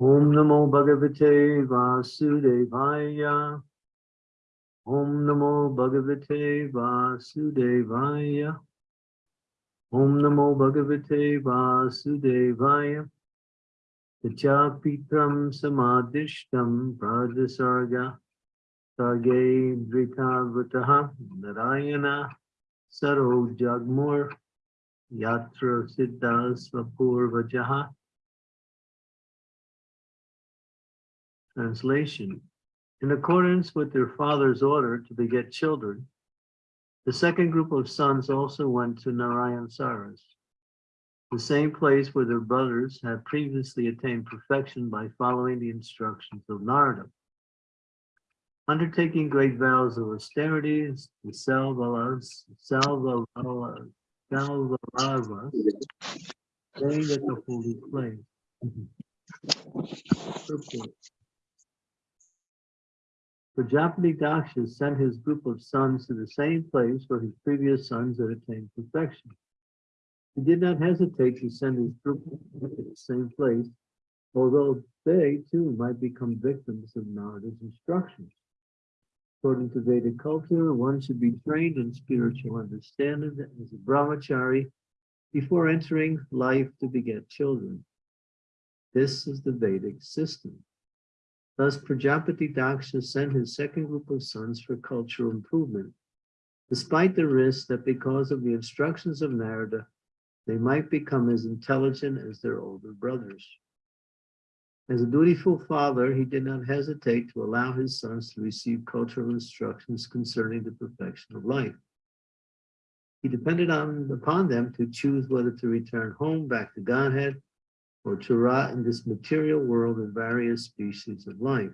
Om Namo Bhagavate Vasudevaya. Om Namo Bhagavate Vasudevaya. Om Namo Bhagavate Vasudevaya. Pitram Samadishtam Pradasarga Sarge Dritavataha Narayana Saro Jagmur Yatra Siddha Svapurvajaha Translation In accordance with their father's order to beget children, the second group of sons also went to Narayan Saras, the same place where their brothers had previously attained perfection by following the instructions of Narada. Undertaking great vows of austerity, the Salvalas, Salvalas, staying at the holy place. Prajapati sent his group of sons to the same place where his previous sons had attained perfection. He did not hesitate to send his group to the same place, although they too might become victims of Narada's instructions. According to Vedic culture, one should be trained in spiritual understanding as a brahmachari before entering life to beget children. This is the Vedic system. Thus, Prajapati Daksha sent his second group of sons for cultural improvement, despite the risk that because of the instructions of Narada, they might become as intelligent as their older brothers. As a dutiful father, he did not hesitate to allow his sons to receive cultural instructions concerning the perfection of life. He depended on, upon them to choose whether to return home back to Godhead or to rot in this material world of various species of life.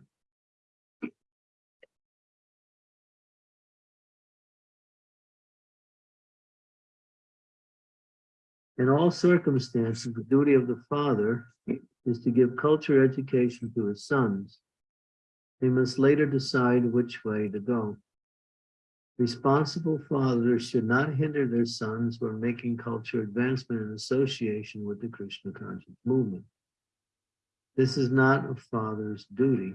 In all circumstances, the duty of the father is to give culture education to his sons. They must later decide which way to go. Responsible fathers should not hinder their sons from making culture advancement in association with the Krishna conscious movement. This is not a father's duty.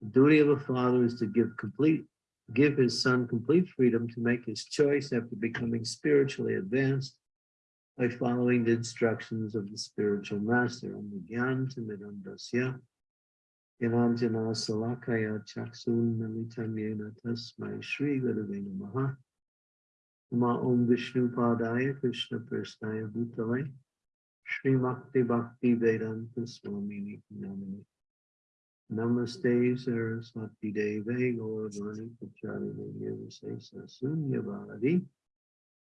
The duty of a father is to give complete, give his son complete freedom to make his choice after becoming spiritually advanced by following the instructions of the spiritual master. Yananjana Salakaya Chaksun Nalitanyena Tasmai Shri Gurave Namaha Nama Om Vishnu Padaya Krishna Prasnaya Bhutale Shri Bhakti Bhakti Vedanta Swamini Namani Namaste Saraswati Deve Gauravani Pacharine Yavasesa Sunya Bharati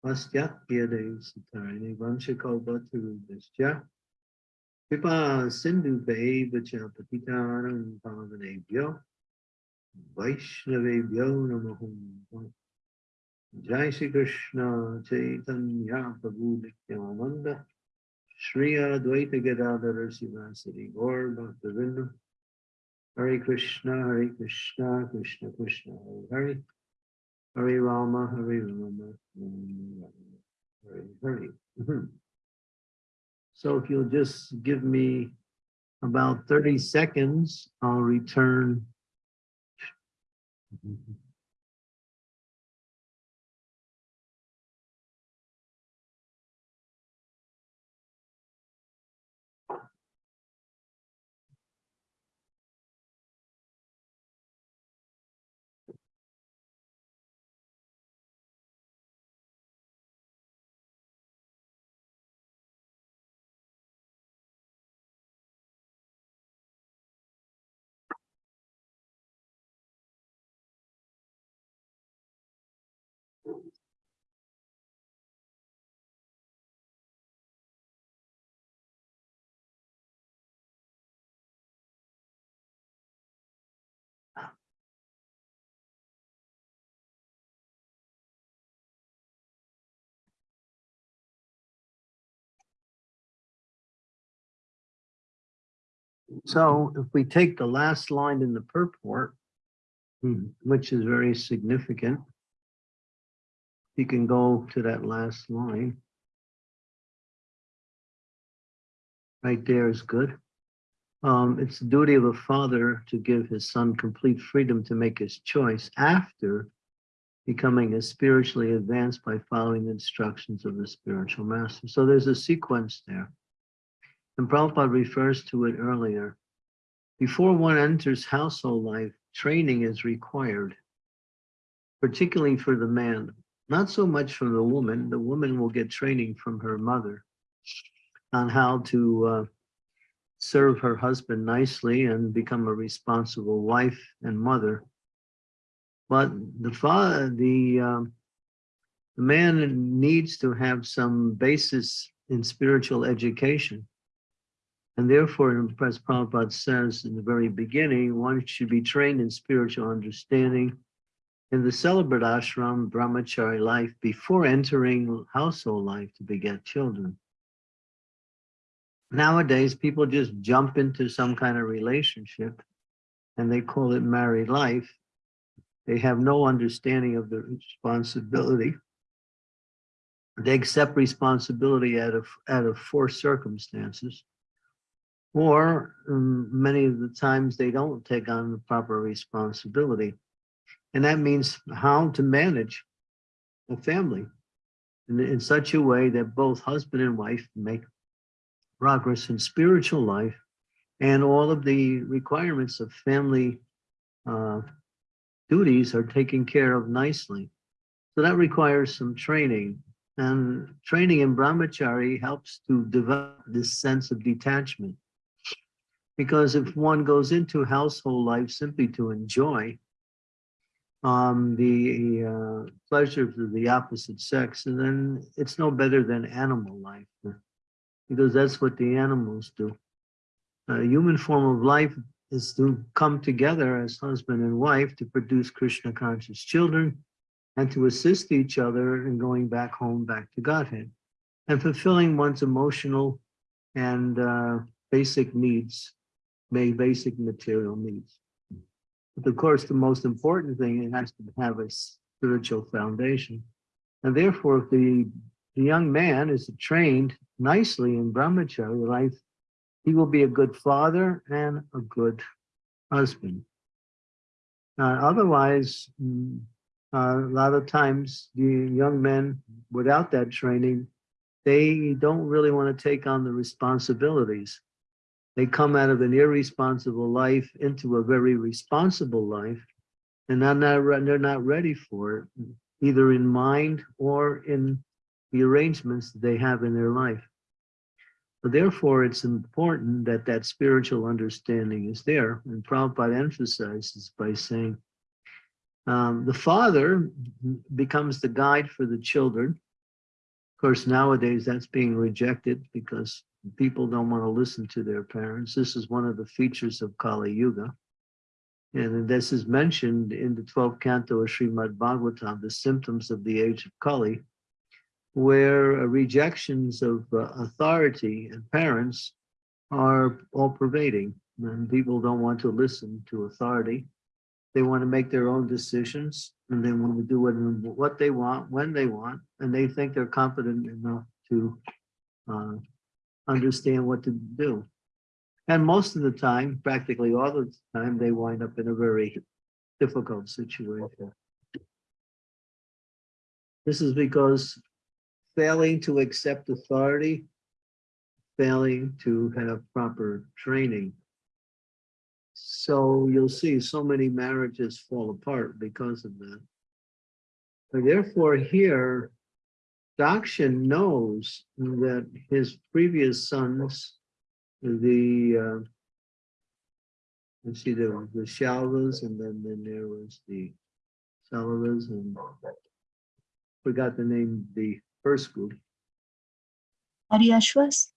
Pastyatya Dev Satarine Vanshakaupa Tarubhasya Vacha Patitanam Pavanebhyo Vaishnavebhyo Namahum Jai Shri Krishna Chaitanya Prabhu Nityananda Shri Advaita Gadadhara Sivasari Gaur Bhaktivinoda Hare Krishna Hare Krishna Krishna Krishna Hare Hare. Hare Rama Hare Rama Hare Hare So if you'll just give me about 30 seconds, I'll return. So if we take the last line in the purport, hmm, which is very significant, you can go to that last line. Right there is good. um, it's the duty of a father to give his son complete freedom to make his choice after becoming as spiritually advanced by following the instructions of the spiritual master. So there's a sequence there. And Prabhupada refers to it earlier. Before one enters household life, training is required, particularly for the man. Not so much for the woman. The woman will get training from her mother on how to uh, serve her husband nicely and become a responsible wife and mother. But the father, the, um, the man needs to have some basis in spiritual education. And therefore, as Prabhupada says in the very beginning, one should be trained in spiritual understanding in the celibate ashram brahmachari life before entering household life to beget children. Nowadays, people just jump into some kind of relationship and they call it married life. They have no understanding of the responsibility. They accept responsibility out of, out of forced circumstances. Or um, many of the times they don't take on the proper responsibility. And that means how to manage a family in, in such a way that both husband and wife make progress in spiritual life and all of the requirements of family uh, duties are taken care of nicely. So that requires some training and training in brahmachari helps to develop this sense of detachment. Because if one goes into household life simply to enjoy um, the uh, pleasures of the opposite sex, and then it's no better than animal life because that's what the animals do. A human form of life is to come together as husband and wife to produce Krishna conscious children and to assist each other in going back home, back to Godhead and fulfilling one's emotional and uh, basic needs, may basic material needs. But of course, the most important thing, it has to have a spiritual foundation. And therefore, if the, the young man is trained nicely in brahmachari life, he will be a good father and a good husband. Uh, otherwise, mm, uh, a lot of times the young men without that training, they don't really want to take on the responsibilities. They come out of an irresponsible life into a very responsible life, and they're not, they're not ready for it, either in mind or in the arrangements that they have in their life. So therefore, it's important that that spiritual understanding is there. And Prabhupada emphasizes by saying, um, the father becomes the guide for the children. Of course, nowadays that's being rejected because people don't want to listen to their parents. This is one of the features of Kali Yuga. And this is mentioned in the 12th canto of Srimad Bhagavatam, the symptoms of the age of Kali where rejections of uh, authority and parents are all pervading and people don't want to listen to authority. They want to make their own decisions and they want to do it what they want, when they want, and they think they're competent enough to uh, understand what to do. And most of the time, practically all the time, they wind up in a very difficult situation. This is because failing to accept authority, failing to have proper training. So you'll see so many marriages fall apart because of that. But therefore here, Dakshin knows that his previous sons, the, uh, let's see, there was the Shalvas and then, then there was the Salavas and forgot the name, the first group. Haryashvas?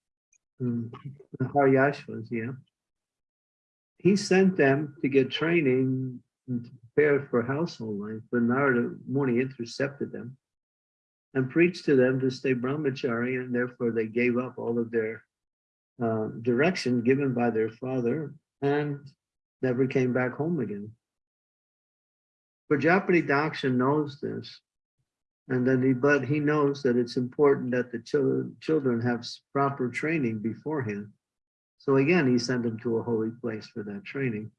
Mm, the Haryashvas, yeah. He sent them to get training and to prepare for household life, but Narada Muni intercepted them and preached to them to stay brahmachari, and therefore they gave up all of their uh, direction given by their father and never came back home again. Prajapati Daksha knows this and then he, but he knows that it's important that the children, children have proper training beforehand. So again, he sent them to a holy place for that training.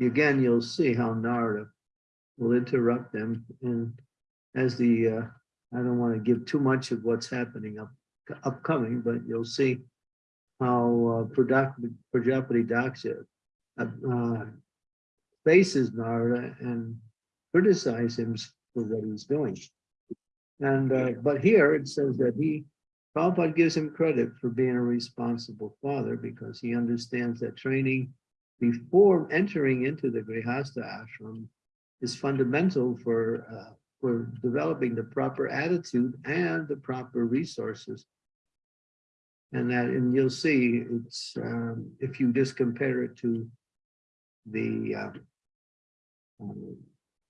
Again, you'll see how Narada will interrupt them. And as the, uh, I don't want to give too much of what's happening up upcoming, but you'll see how uh, Prajapati Daksha uh, uh, faces Narada and criticize him for what he's doing. And uh, but here it says that he Prabhupada gives him credit for being a responsible father because he understands that training before entering into the Grihastha ashram is fundamental for uh, for developing the proper attitude and the proper resources. And that, and you'll see, it's um, if you just compare it to the uh,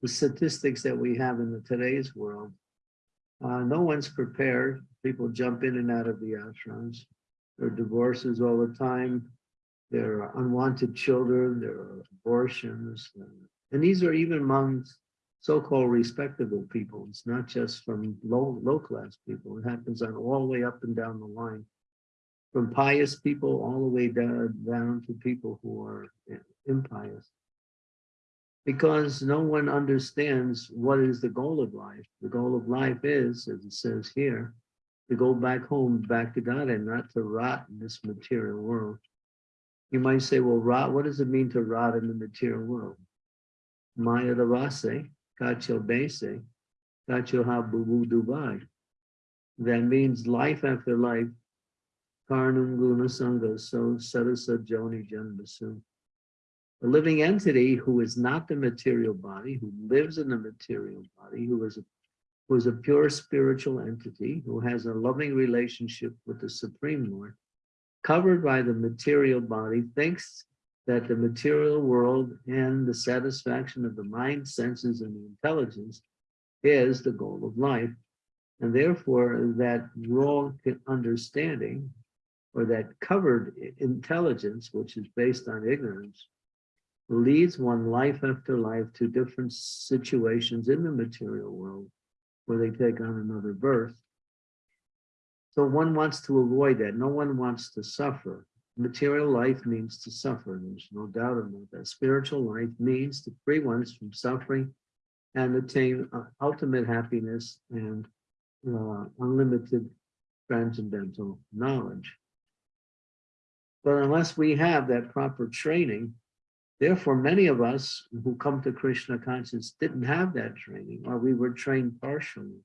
the statistics that we have in the today's world, uh, no one's prepared. People jump in and out of the ashrams. There are divorces all the time. There are unwanted children. There are abortions. And these are even among so-called respectable people. It's not just from low, low-class people. It happens on all the way up and down the line. From pious people all the way down, down to people who are impious because no one understands what is the goal of life. The goal of life is, as it says here, to go back home, back to God, and not to rot in this material world. You might say, well, rot, what does it mean to rot in the material world? Maya Ravase, Kacho Bese, Kacho Habubu Dubai. That means life after life, Karnum Guna Sangha, so Sarasa Joni Janbasu a living entity who is not the material body, who lives in the material body, who is a, who is a pure spiritual entity, who has a loving relationship with the Supreme Lord, covered by the material body, thinks that the material world and the satisfaction of the mind, senses, and the intelligence is the goal of life. And therefore, that wrong understanding or that covered intelligence, which is based on ignorance, leads one life after life to different situations in the material world where they take on another birth. So one wants to avoid that. No one wants to suffer. Material life means to suffer. There's no doubt about that. Spiritual life means to free ones from suffering and attain uh, ultimate happiness and uh, unlimited transcendental knowledge. But unless we have that proper training, Therefore, many of us who come to Krishna consciousness didn't have that training or we were trained partially.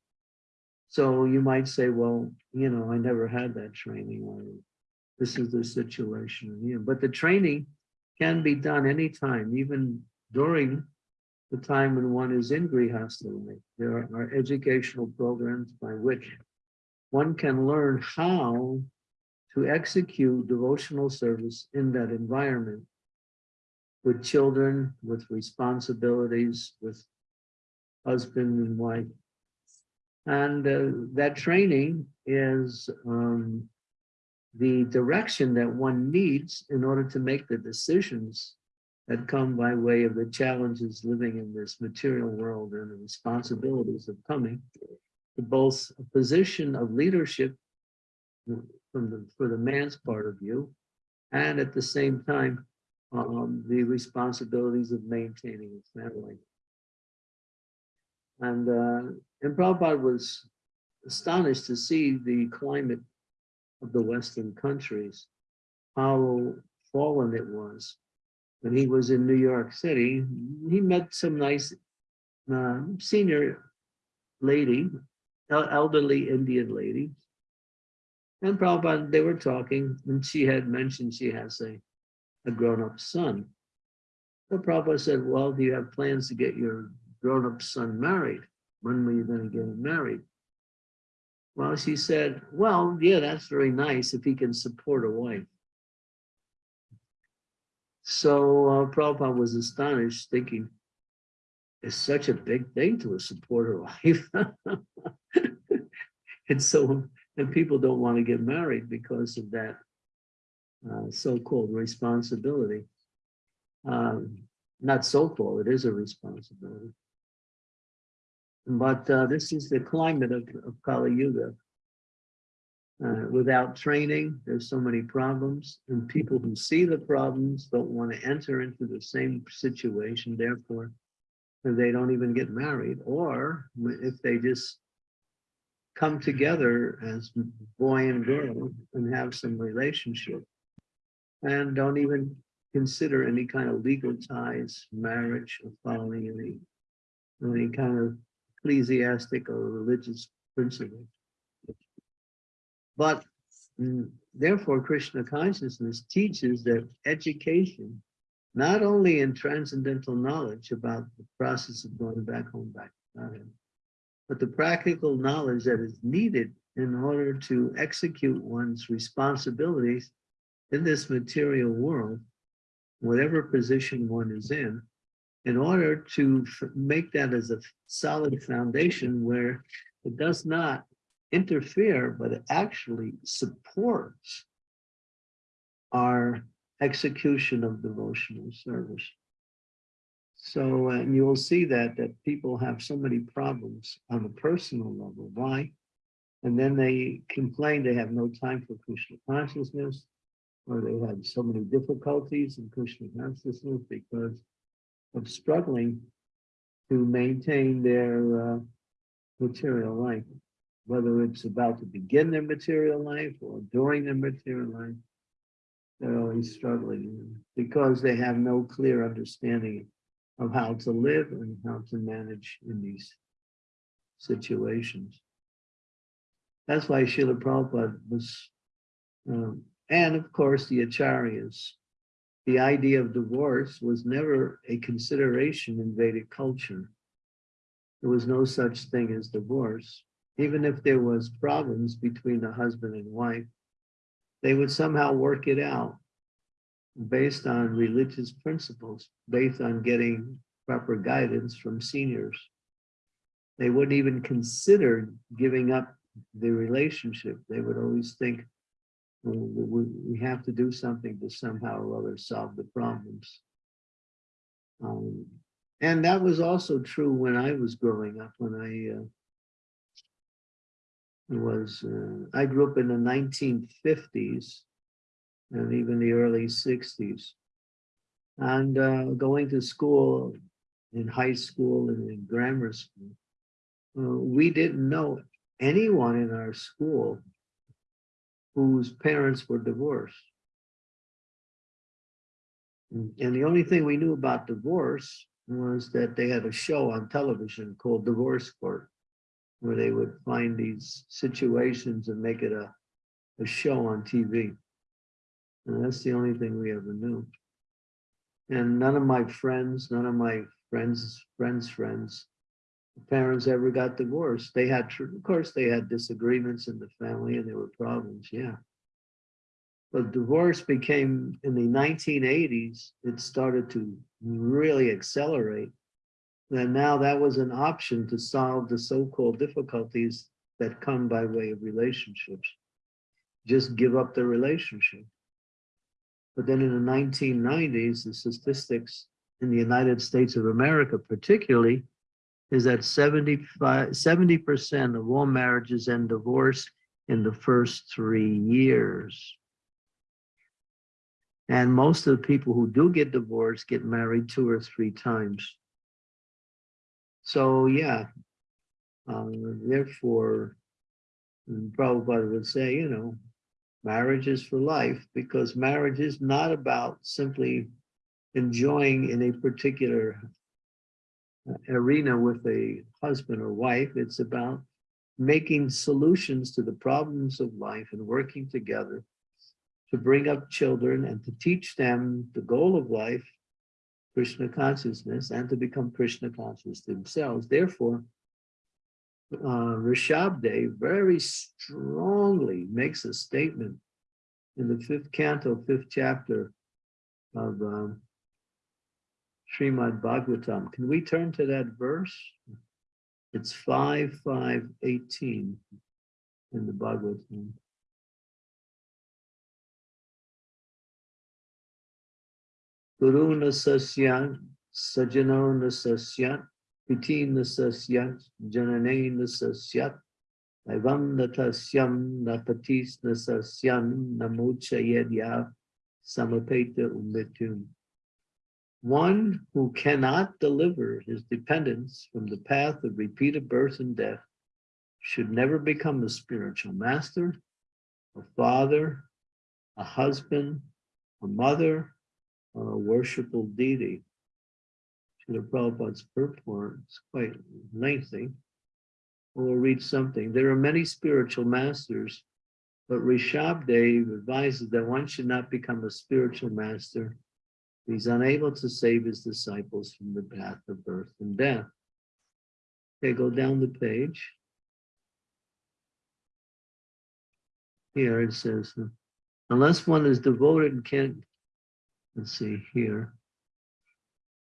So you might say, well, you know, I never had that training or this is the situation. here. but the training can be done anytime, even during the time when one is in Grihastha life. There are educational programs by which one can learn how to execute devotional service in that environment with children, with responsibilities, with husband and wife. And uh, that training is um, the direction that one needs in order to make the decisions that come by way of the challenges living in this material world and the responsibilities of coming to both a position of leadership from the, for the man's part of view, and at the same time, um, the responsibilities of maintaining his family. And, uh, and Prabhupada was astonished to see the climate of the Western countries, how fallen it was. When he was in New York City, he met some nice uh, senior lady, elderly Indian lady. And Prabhupada, they were talking, and she had mentioned she has a a grown-up son. The Prabhupada said, well, do you have plans to get your grown-up son married? When were you going to get him married? Well, she said, well, yeah, that's very nice if he can support a wife. So uh, Prabhupada was astonished, thinking, it's such a big thing to support a wife. and so, and people don't want to get married because of that uh, so-called responsibility. Um, not so-called, it is a responsibility. But uh, this is the climate of, of Kali Yuga. Uh, without training, there's so many problems, and people who see the problems don't want to enter into the same situation. Therefore, they don't even get married, or if they just come together as boy and girl and have some relationship, and don't even consider any kind of legal ties, marriage, or following any any kind of ecclesiastic or religious principle. But mm, therefore, Krishna consciousness teaches that education, not only in transcendental knowledge about the process of going back home, back to Godhead, but the practical knowledge that is needed in order to execute one's responsibilities in this material world, whatever position one is in, in order to make that as a solid foundation where it does not interfere, but it actually supports our execution of devotional service. So, uh, and you will see that, that people have so many problems on a personal level. Why? And then they complain they have no time for Krishna consciousness, or they have so many difficulties in Krishna consciousness because of struggling to maintain their uh, material life whether it's about to begin their material life or during their material life, they're always struggling because they have no clear understanding of how to live and how to manage in these situations. That's why Srila Prabhupada was, um, and of course the Acharyas, the idea of divorce was never a consideration in Vedic culture. There was no such thing as divorce even if there was problems between the husband and wife, they would somehow work it out based on religious principles, based on getting proper guidance from seniors. They wouldn't even consider giving up the relationship. They would always think, well, we have to do something to somehow or other solve the problems. Um, and that was also true when I was growing up, when I uh, was, uh, I grew up in the 1950s and even the early 60s. And uh, going to school in high school and in grammar school, uh, we didn't know anyone in our school whose parents were divorced. Mm, and the only thing we knew about divorce was that they had a show on television called Divorce Court where they would find these situations and make it a, a show on TV. And that's the only thing we ever knew. And none of my friends, none of my friends, friends, friends, parents ever got divorced. They had, of course, they had disagreements in the family and there were problems, yeah. But divorce became, in the 1980s, it started to really accelerate and now that was an option to solve the so-called difficulties that come by way of relationships. Just give up the relationship. But then in the 1990s, the statistics in the United States of America particularly is that 75, 70% of all marriages end divorce in the first three years. And most of the people who do get divorced get married two or three times. So yeah, um, therefore, Prabhupada would say, you know, marriage is for life because marriage is not about simply enjoying in a particular arena with a husband or wife. It's about making solutions to the problems of life and working together to bring up children and to teach them the goal of life Krishna consciousness and to become Krishna conscious themselves. Therefore, uh, Rishabdev very strongly makes a statement in the fifth canto, fifth chapter of um, Srimad Bhagavatam. Can we turn to that verse? It's 5, 5, 18 in the Bhagavatam. Guru Nasasyan, Sajano Nasasyan, Piti Nasasyan, Janane Nasasyat, Evam natasyam napatis nasasyan namuchayedya samapeta umitum. One who cannot deliver his dependents from the path of repeated birth and death should never become a spiritual master, a father, a husband, a mother, or a worshipful deity. Srila Prabhupada's purport is quite lengthy. We'll read something. There are many spiritual masters, but Rishabdev advises that one should not become a spiritual master. He's unable to save his disciples from the path of birth and death. Okay, go down the page. Here it says, unless one is devoted and can't, let's see here.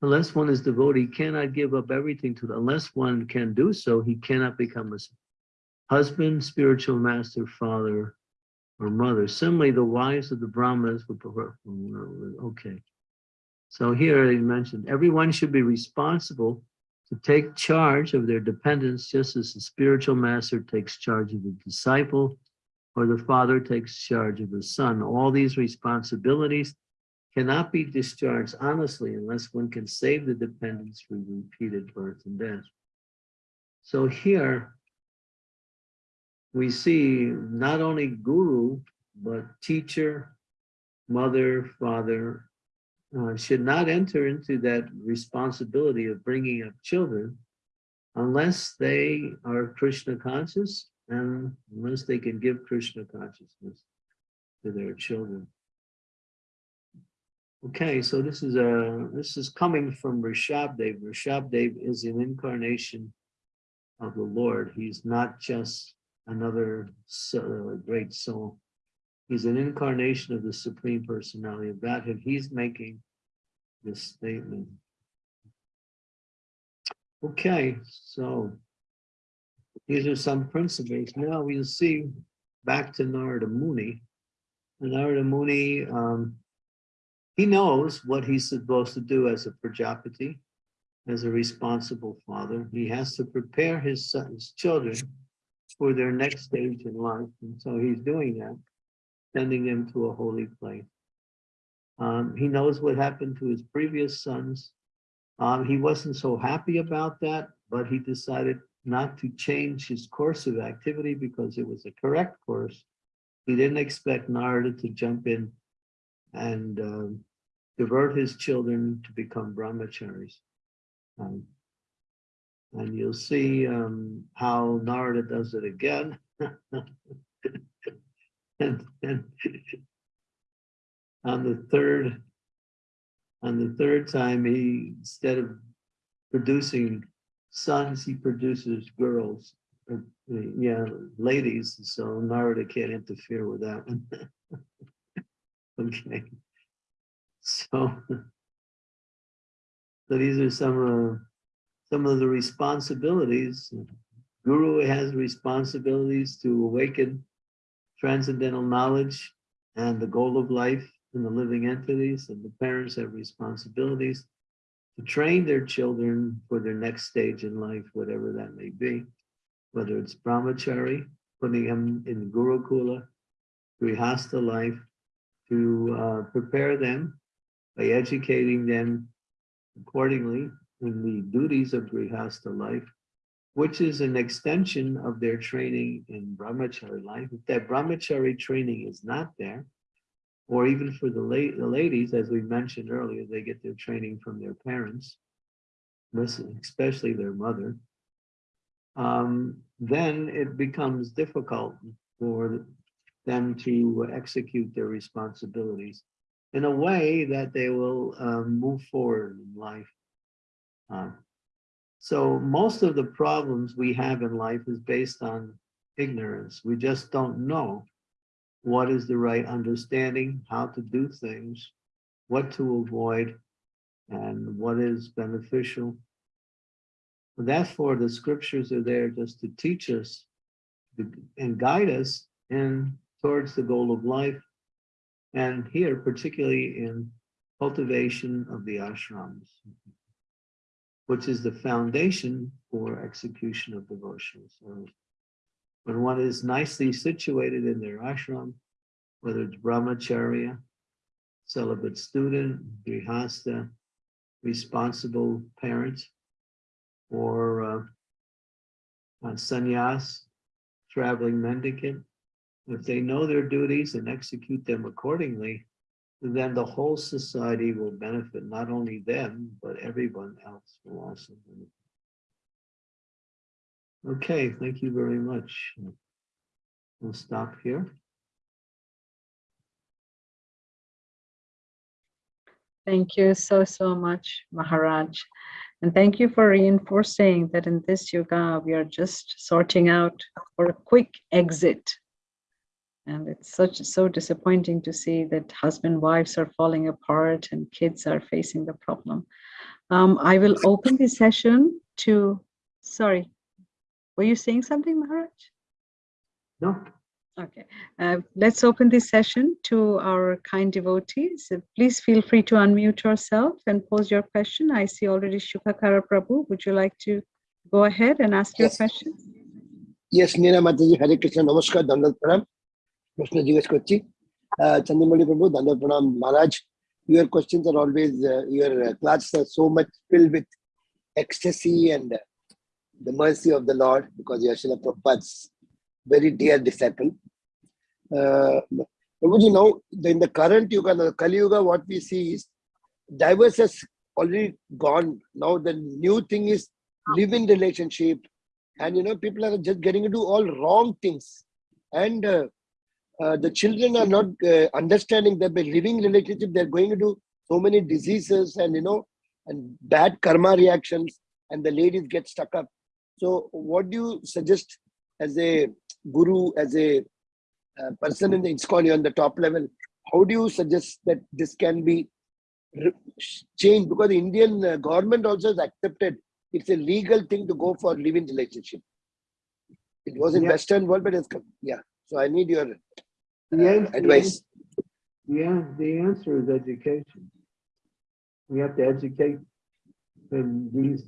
Unless one is devoted, he cannot give up everything to, the, unless one can do so, he cannot become a husband, spiritual master, father, or mother. Similarly, the wives of the Brahmanas would prefer, okay. So here he mentioned, everyone should be responsible to take charge of their dependents, just as the spiritual master takes charge of the disciple, or the father takes charge of the son. All these responsibilities cannot be discharged honestly unless one can save the dependents from repeated birth and death. So here we see not only guru, but teacher, mother, father, uh, should not enter into that responsibility of bringing up children unless they are Krishna conscious and unless they can give Krishna consciousness to their children. Okay, so this is a this is coming from Rishabdev. Rishabdev is an incarnation of the Lord. He's not just another uh, great soul. He's an incarnation of the Supreme Personality of Godhead. He's making this statement. Okay, so these are some principles. Now we'll see back to Narada Muni. Narada Muni, um, he knows what he's supposed to do as a Prajapati, as a responsible father. He has to prepare his sons, children for their next stage in life. And so he's doing that, sending them to a holy place. Um, he knows what happened to his previous sons. Um, he wasn't so happy about that, but he decided not to change his course of activity because it was a correct course. He didn't expect Narada to jump in and um, divert his children to become brahmacharis. Um, and you'll see um, how Narada does it again. and, and on the third, on the third time, he instead of producing sons, he produces girls. Uh, yeah, ladies. So Narada can't interfere with that one. okay. So, so these are some of some of the responsibilities. Guru has responsibilities to awaken transcendental knowledge and the goal of life in the living entities, and the parents have responsibilities to train their children for their next stage in life, whatever that may be, whether it's brahmachari, putting them in gurukula, grihastha life, to uh, prepare them by educating them accordingly in the duties of grihastha life, which is an extension of their training in brahmachari life. If that brahmachari training is not there, or even for the, la the ladies, as we mentioned earlier, they get their training from their parents, especially their mother, um, then it becomes difficult for them to execute their responsibilities in a way that they will um, move forward in life. Uh, so most of the problems we have in life is based on ignorance. We just don't know what is the right understanding, how to do things, what to avoid, and what is beneficial. Therefore, the scriptures are there just to teach us and guide us in towards the goal of life. And here, particularly in cultivation of the ashrams, which is the foundation for execution of devotional service. when one is nicely situated in their ashram, whether it's brahmacharya, celibate student, grihastha, responsible parent, or uh, uh, sannyas, traveling mendicant, if they know their duties and execute them accordingly, then the whole society will benefit, not only them, but everyone else will also benefit. Okay, thank you very much. We'll stop here. Thank you so, so much, Maharaj. And thank you for reinforcing that in this yoga, we are just sorting out for a quick exit. And it's such so disappointing to see that husband wives are falling apart and kids are facing the problem. Um, I will open the session to, sorry, were you saying something, Maharaj? No. Okay, uh, let's open this session to our kind devotees. Uh, please feel free to unmute yourself and pose your question. I see already shukakara Prabhu. Would you like to go ahead and ask yes. your question? Yes, Nina Mataji, Hare Krishna, Namaskar, Dandat প্রশ্ন জিজ্ঞেস করছি আহ, চন্দ্রমৌলি প্রভু দণ্ডত প্রণাম মহারাজ your questions are always uh, your uh, classes are so much filled with ecstasy and uh, the mercy of the lord because you are Srila Prabhupada's very dear disciple uh, Prabhuji, now in the current yuga the kali yuga what we see is divorce has already gone now the new thing is live in relationship and you know people are just getting into all wrong things and uh, uh, the children are not uh, understanding that by living relationship they're going into so many diseases and you know and bad karma reactions and the ladies get stuck up so what do you suggest as a guru as a uh, person in the ISKCON on the top level how do you suggest that this can be changed because the indian uh, government also has accepted it's a legal thing to go for living relationship. It was in Yeah. Western world, but it's come. Yeah. So I need your The uh, advice. Yeah, the answer is education. We have to educate. And these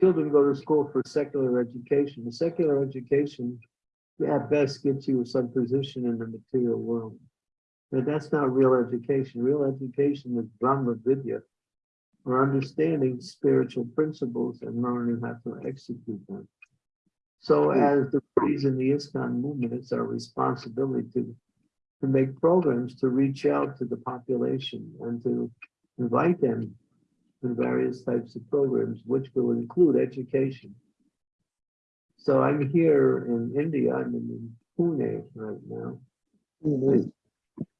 children go to school for secular education. The secular education, at best, gets you some position in the material world. But that's not real education. Real education is Brahma Vidya, or understanding spiritual principles and learning how to execute them. So as the phrase in the ISKCON movement, it's our responsibility to to make programs to reach out to the population and to invite them to various types of programs, which will include education. So I'm here in India, I'm in Pune right now. Mhm.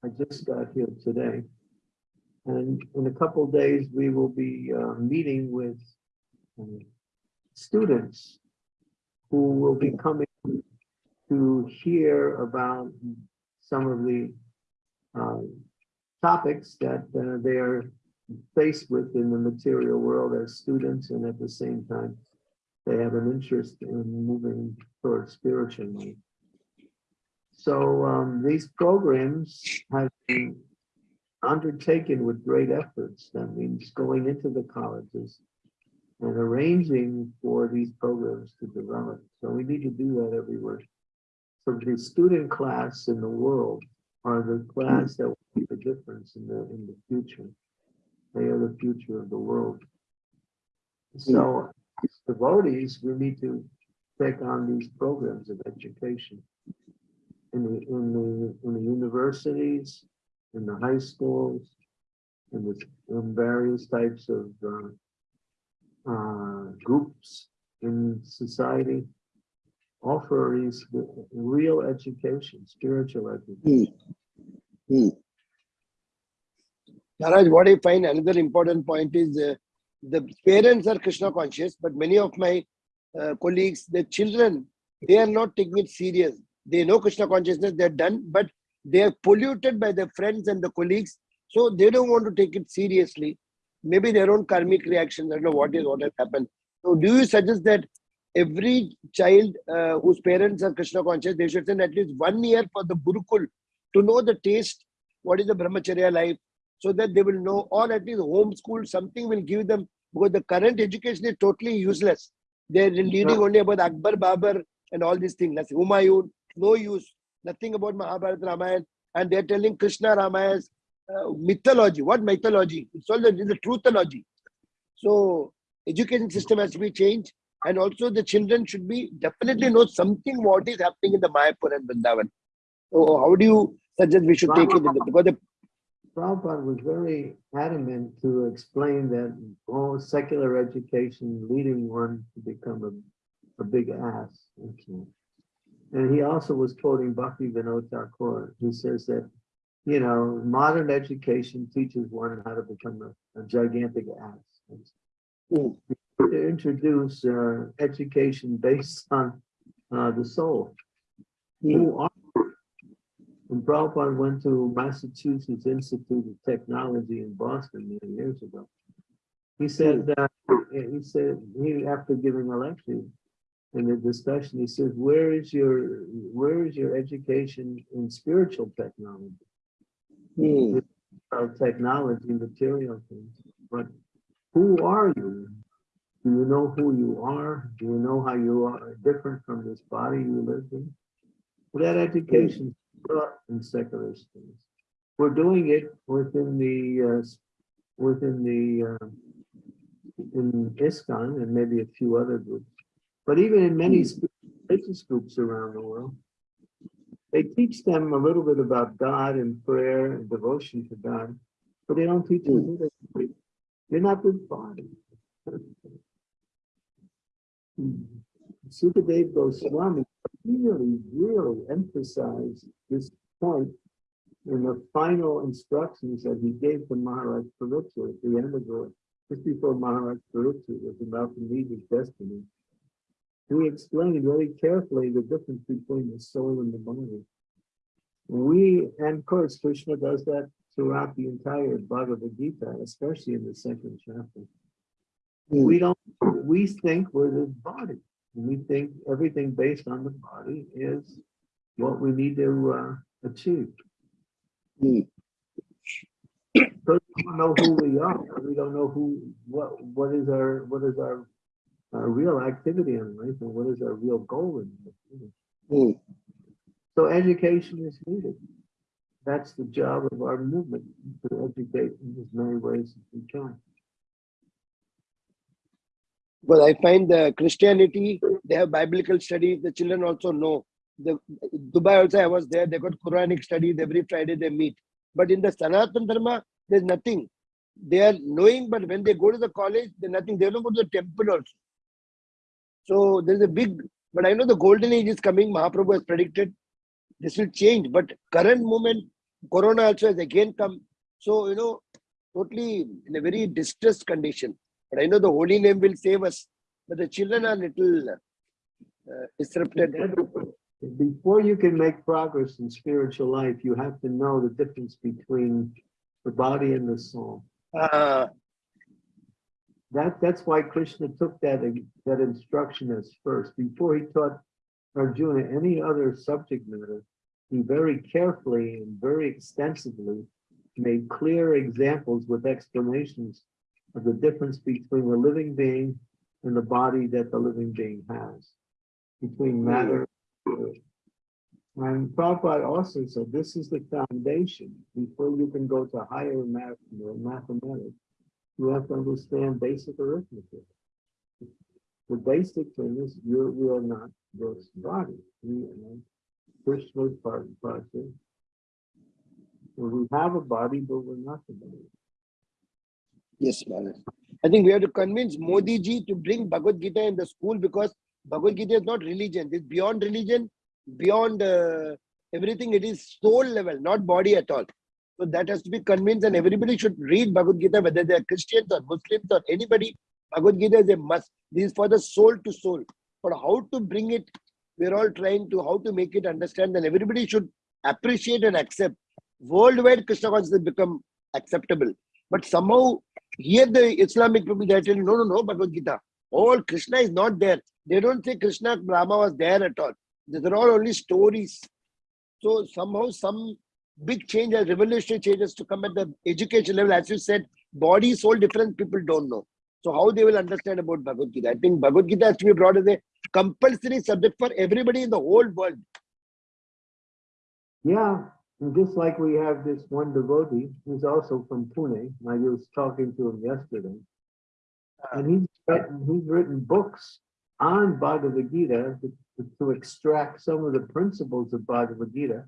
I just got here today. And in a couple of days, we will be uh, meeting with um, students who will be coming to hear about some of the um, topics that uh, they are faced with in the material world as students, and at the same time, they have an interest in moving towards spiritual life. So um, these programs have been undertaken with great efforts. That means going into the colleges and arranging for these programs to develop. So we need to do that everywhere. So the student class in the world are the class that will make the difference in the in the future. They are the future of the world. So as devotees, we need to take on these programs of education in the, in the, in the universities, in the high schools, in the, in various types of, uh, uh, groups in society. Offer these real education, spiritual education. Hmm. Maharaj, what I find another important point is uh, the parents are Krishna conscious, but many of my uh, colleagues, the children, they are not taking it serious. They know Krishna consciousness, they're done, but they are polluted by their friends and the colleagues, so they don't want to take it seriously. Maybe their own karmic reactions, I don't know what is what has happened. So, do you suggest that every child uh, whose parents are Krishna conscious, they should send at least one year for the Gurukul to know the taste, what is the brahmacharya life, so that they will know, or at least homeschool, something will give them, because the current education is totally useless. They're reading Yeah. only about Akbar, Babar, and all these things. That's Humayun, no use, nothing about Mahabharata Ramayana. And they're telling Krishna Ramaya's uh, mythology. What mythology? It's all the, the truthology. So education system has to be changed. And also the children should be definitely know something what is happening in the Mayapur and Vrindavan. So how do you suggest we should take it? The, because the Prabhupada was very adamant to explain that all secular education leading one to become a, a big ass. actually. And he also was quoting Bhakti Vinod Thakur, who says that, you know, modern education teaches one how to become a, a gigantic ass. Hmm. To introduce uh, education based on uh, the soul. Who are when Prabhupada went to Massachusetts Institute of Technology in Boston many years ago, he said that, he said, he, after giving a lecture in the discussion, he says, where is your, where is your education in spiritual technology? Hmm. Of technology, material things, but who are you? Do you know who you are? Do you know how you are different from this body you live in? Well, That education taught in secular schools. We're doing it within the, uh, within the, uh, in ISKCON and maybe a few other groups. But even in many sp- religious groups around the world, they teach them a little bit about God and prayer and devotion to God, but they don't teach them who they are. Not this body. Sukadev Goswami really, really emphasized this point in the final instructions that he gave to Maharaj Pariksit at the end of the, just before Maharaj Pariksit was about to meet his destiny. He explained very carefully the difference between the soul and the body. We, and of course, Krishna does that throughout the entire Bhagavad Gita, especially in the second chapter. We don't, we think we're the body. We think everything based on the body is what we need to uh, achieve. Hmm. Because we don't know who we are. We don't know who, what, what is our, what is our, our real activity in life and what is our real goal in life. Hmm. So education is needed. That's the job of our movement, to educate in as many ways as we can. But I find the Christianity, they have biblical studies. The children also know. The Dubai also, I was there. They got Quranic studies every Friday. They meet. But in the Sanatan Dharma, there's nothing. They are knowing, but when they go to the college, they're nothing. They don't go to the temple also. So there's a big. But I know the golden age is coming. Mahaprabhu has predicted this will change. But current moment, Corona also has again come. So you know, totally in a very distressed condition. But I know the holy name will save us. But the children are little uh, disrupted. Before you can make progress in spiritual life, you have to know the difference between the body and the soul. Uh, That, that's why Krishna took that, that instruction as first. Before he taught Arjuna any other subject matter, he very carefully and very extensively made clear examples with explanations of the difference between the living being and the body that the living being has, between hmm. matter and. And Prabhupada also said, this is the foundation. Before you can go to higher math, mathematics, you have to understand basic arithmetic. The basic thing is you're, we are not this body. We are Krishna's part and parcel. We have a body, but we're not the body. yes, Maharaj. I think we have to convince Modi ji to bring Bhagavad Gita in the school because Bhagavad Gita is not religion. It's beyond religion, beyond uh, everything. It is soul level, not body at all. So that has to be convinced, and everybody should read Bhagavad Gita, whether they are Christians or Muslims or anybody. Bhagavad Gita is a must. This is for the soul to soul. But how to bring it, we're all trying to how to make it understand, and everybody should appreciate and accept. Worldwide, Krishna consciousness become acceptable. But somehow, here the Islamic people they telling, no, no, no, Bhagavad Gita. All Krishna is not there. They don't say Krishna Brahma was there at all. These are all only stories. So somehow some big changes, revolutionary changes to come at the education level. As you said, body, soul, different people don't know. So how they will understand about Bhagavad Gita? I think Bhagavad Gita has to be brought as a compulsory subject for everybody in the whole world. Yeah, and just like we have this one devotee, who's also from Pune, I was talking to him yesterday. Uh. And he's written, he's written books on Bhagavad Gita to, to extract some of the principles of Bhagavad Gita,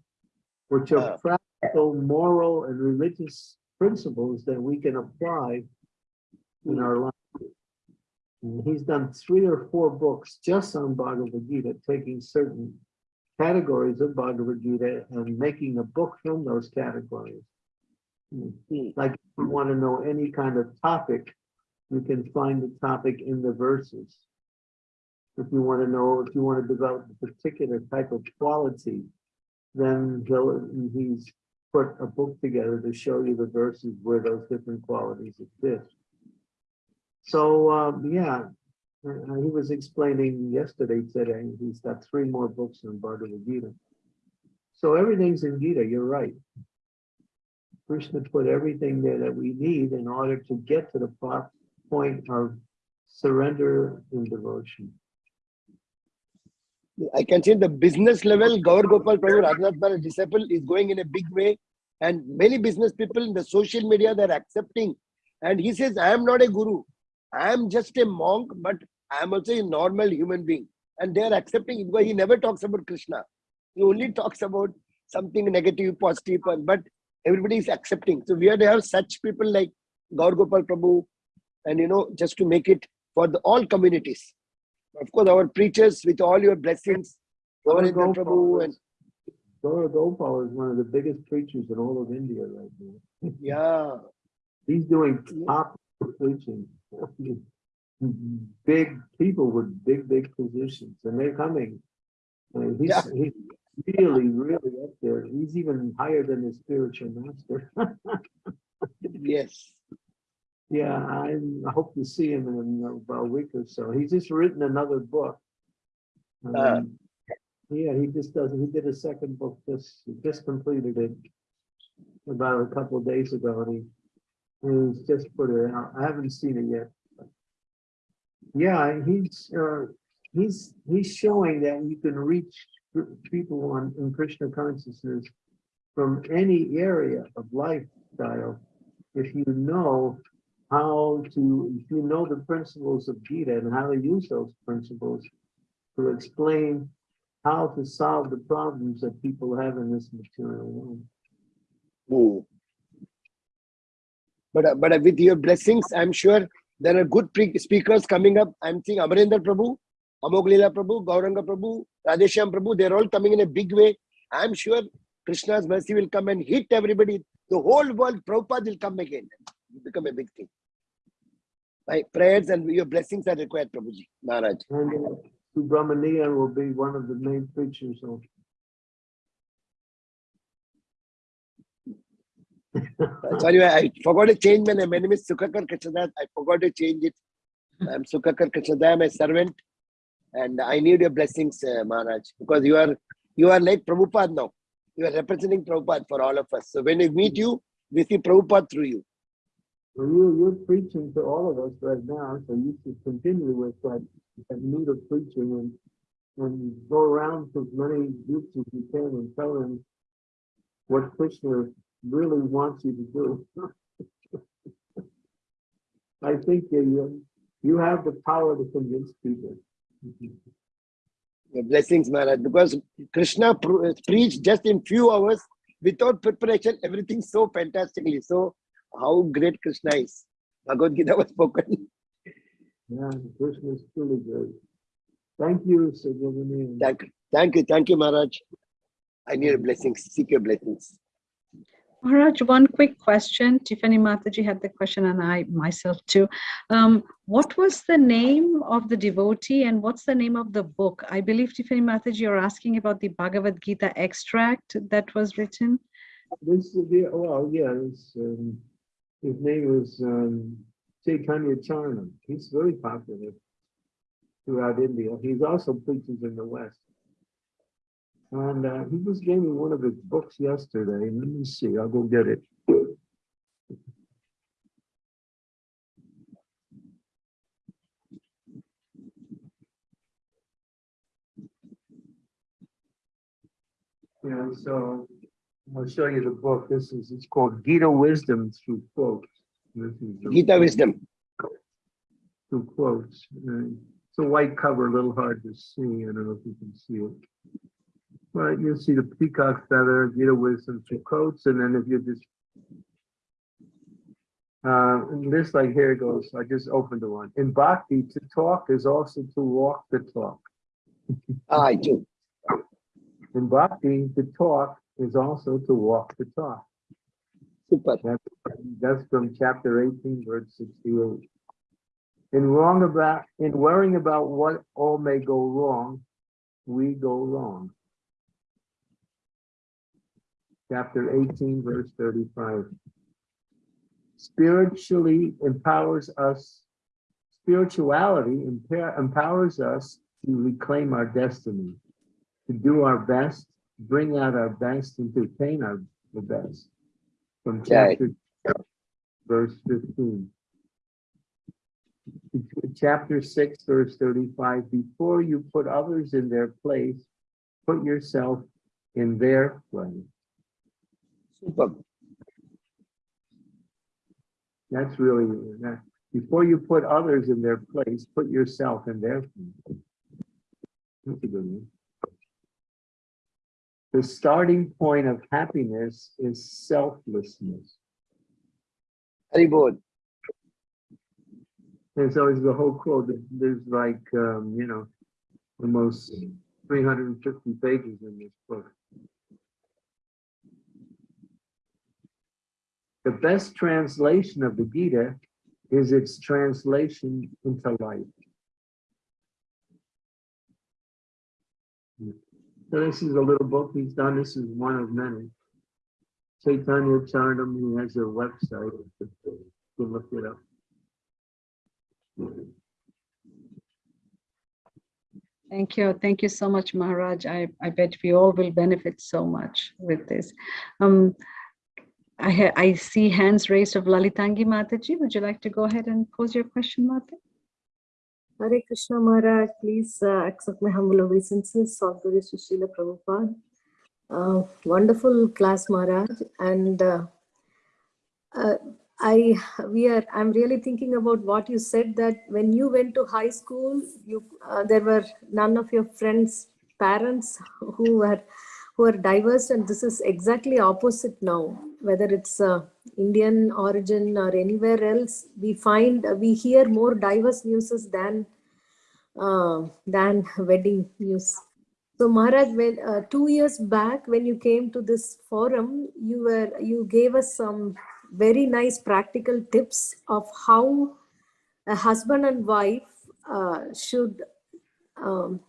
which are Ah. practical, moral, and religious principles that we can apply in our life. And he's done three or four books just on Bhagavad Gita, taking certain categories of Bhagavad Gita and making a book from those categories. Hmm. Like if you want to know any kind of topic, you can find the topic in the verses. If you want to know, if you want to develop a particular type of quality, then he's put a book together to show you the verses where those different qualities exist. So, um, yeah, uh, he was explaining yesterday, today, he's got three more books on Bhagavad Gita. So everything's in Gita, you're right. Krishna put everything there that we need in order to get to the point of surrender and devotion. I can see the business level, Gaur Gopal Prabhu Radhanath disciple is going in a big way. And many business people in the social media, they're accepting. And he says, I am not a guru. I am just a monk, but I am also a normal human being. And they're accepting it because he never talks about Krishna. He only talks about something negative, positive, positive, but everybody is accepting. So we have to have such people like Gaur Gopal Prabhu, and you know, just to make it for the all communities. Of course, our preachers with all your blessings, Gaur Ramanendra Gopal Prabhu, and is- Gaur Gopal is one of the biggest preachers in all of India right now. yeah, He's doing top preaching. Big people with big, big positions and they're coming. And he's, Yeah. he's really, really up there. He's even higher than his spiritual master. yes. Yeah, I I hope to see him in about a week or so. He's just written another book. Um, Yeah, he just does, he did a second book, just, just completed it about a couple of days ago, and he, he's just put it out. I haven't seen it yet. Yeah, he's, uh, he's, he's showing that you can reach people on, in Krishna consciousness from any area of lifestyle if you know how to, if you know the principles of Gita and how to use those principles to explain how to solve the problems that people have in this material world. Hmm. But uh, but uh, with your blessings, I'm sure there are good speakers coming up. I'm seeing Amarendra Prabhu, Amoglila Prabhu, Gauranga Prabhu, Radhesham Prabhu. They're all coming in a big way. I'm sure Krishna's mercy will come and hit everybody. The whole world, Prabhupada will come again. It'll become a big thing. My prayers and your blessings are required, Prabhuji, Maharaj. And uh, Subramanian will be one of the main preachers of. Uh, sorry, I I forgot to change my name. My name is Sukhakar Krishnadas. I forgot to change it. I'm Sukhakar Krishnadas. I'm a servant, and I need your blessings, uh, Maharaj, because you are you are like Prabhupada now. You are representing Prabhupada for all of us. So when we meet you, we see Prabhupada through you. You, you're preaching to all of us right now, so you should continue with that, that mood of preaching and, and go around to as many groups as you can and tell them what Krishna really wants you to do. I think you, you have the power to convince people. Your blessings, Maharaj, because Krishna pr- preached just in few hours without preparation, everything so fantastically. So how great Krishna is. Bhagavad Gita was spoken. Yeah, Krishna is truly great. Thank you, Subramanian. Thank you. Thank you. Thank you, Maharaj. I need your blessings. Seek your blessings. Maharaj, one quick question. Tiffany Mataji had the question and I myself too. Um, what was the name of the devotee and what's the name of the book? I believe Tiffany Mataji, you're asking about the Bhagavad Gita extract that was written. This is the, well, yeah, it's, um, his name was um, Chaitanya Charnam. He's very popular throughout India. He's also preaches in the West. And uh, he just gave me one of his books yesterday. Let me see, I'll go get it. Yeah, so I'll show you the book. This is, it's called Gita Wisdom through quotes. Gita wisdom. Through quotes. It's a white cover, a little hard to see. I don't know if you can see it. But you'll see the peacock feather, Gita Wisdom through quotes, and then if you just uh, this like here it goes. I just opened the one. In bhakti, to talk is also to walk the talk. Ah, I do. In bhakti, to talk is also to walk the talk. Super. That's from chapter eighteen, verse sixty-eight. In wrong about, in worrying about what all may go wrong, we go wrong. Chapter eighteen, verse thirty-five. Spiritually empowers us, spirituality empower- empowers us to reclaim our destiny, to do our best, bring out our best, and to our, the best. From chapter verse fifteen. Chapter six, verse thirty-five, before you put others in their place, put yourself in their place. Super. That's really, that, before you put others in their place, put yourself in their place. That's a good one. The starting point of happiness is selflessness. Haribol. There's always the whole quote, there's like, um, you know, almost three hundred and fifty pages in this book. The best translation of the Gita is its translation into life. So this is a little book he's done. This is one of many. Chaitanya Charnam, he has a website. You can look it up. Thank you. Thank you so much, Maharaj. I, I bet we all will benefit so much with this. Um, I, I see hands raised of Lalitangi Mataji. Would you like to go ahead and pose your question, Mata? Hare Krishna Maharaj, please uh, accept my humble obeisances, Sadhguru Srila Prabhupada. Uh, wonderful class Maharaj. And uh, uh, I, we are, I'm really thinking about what you said that when you went to high school, you, uh, there were none of your friends' parents who were, who are diverse and this is exactly opposite now, whether it's uh, Indian origin or anywhere else, we find, we hear more diverse news than, uh, than wedding news. So Maharaj, when, uh, two years back, when you came to this forum, you were, you gave us some very nice practical tips of how a husband and wife uh, should um,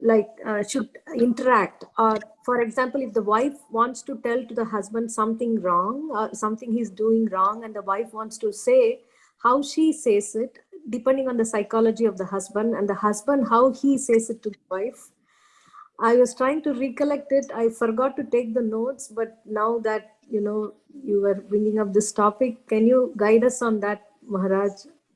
like uh, should interact or for example if the wife wants to tell to the husband something wrong or something he's doing wrong and the wife wants to say how she says it depending on the psychology of the husband and the husband how he says it to the wife. I was trying to recollect it. I forgot to take the notes but now that you know you were bringing up this topic can you guide us on that maharaj?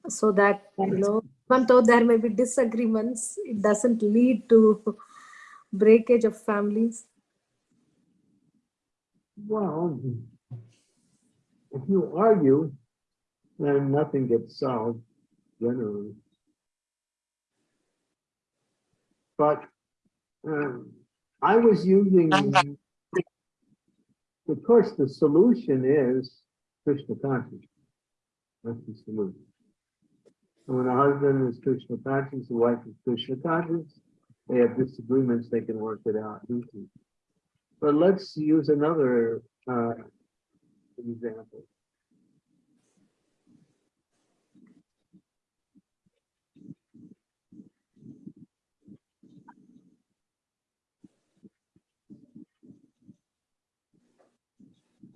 So that you know even though there may be disagreements, it doesn't lead to breakage of families. Well, if you argue, then nothing gets solved generally. But um, I was using, of course, the solution is Krishna consciousness. That's the solution. And when a husband is Krishna conscious, the wife is Krishna conscious, they have disagreements, they can work it out. But let's use another uh, example.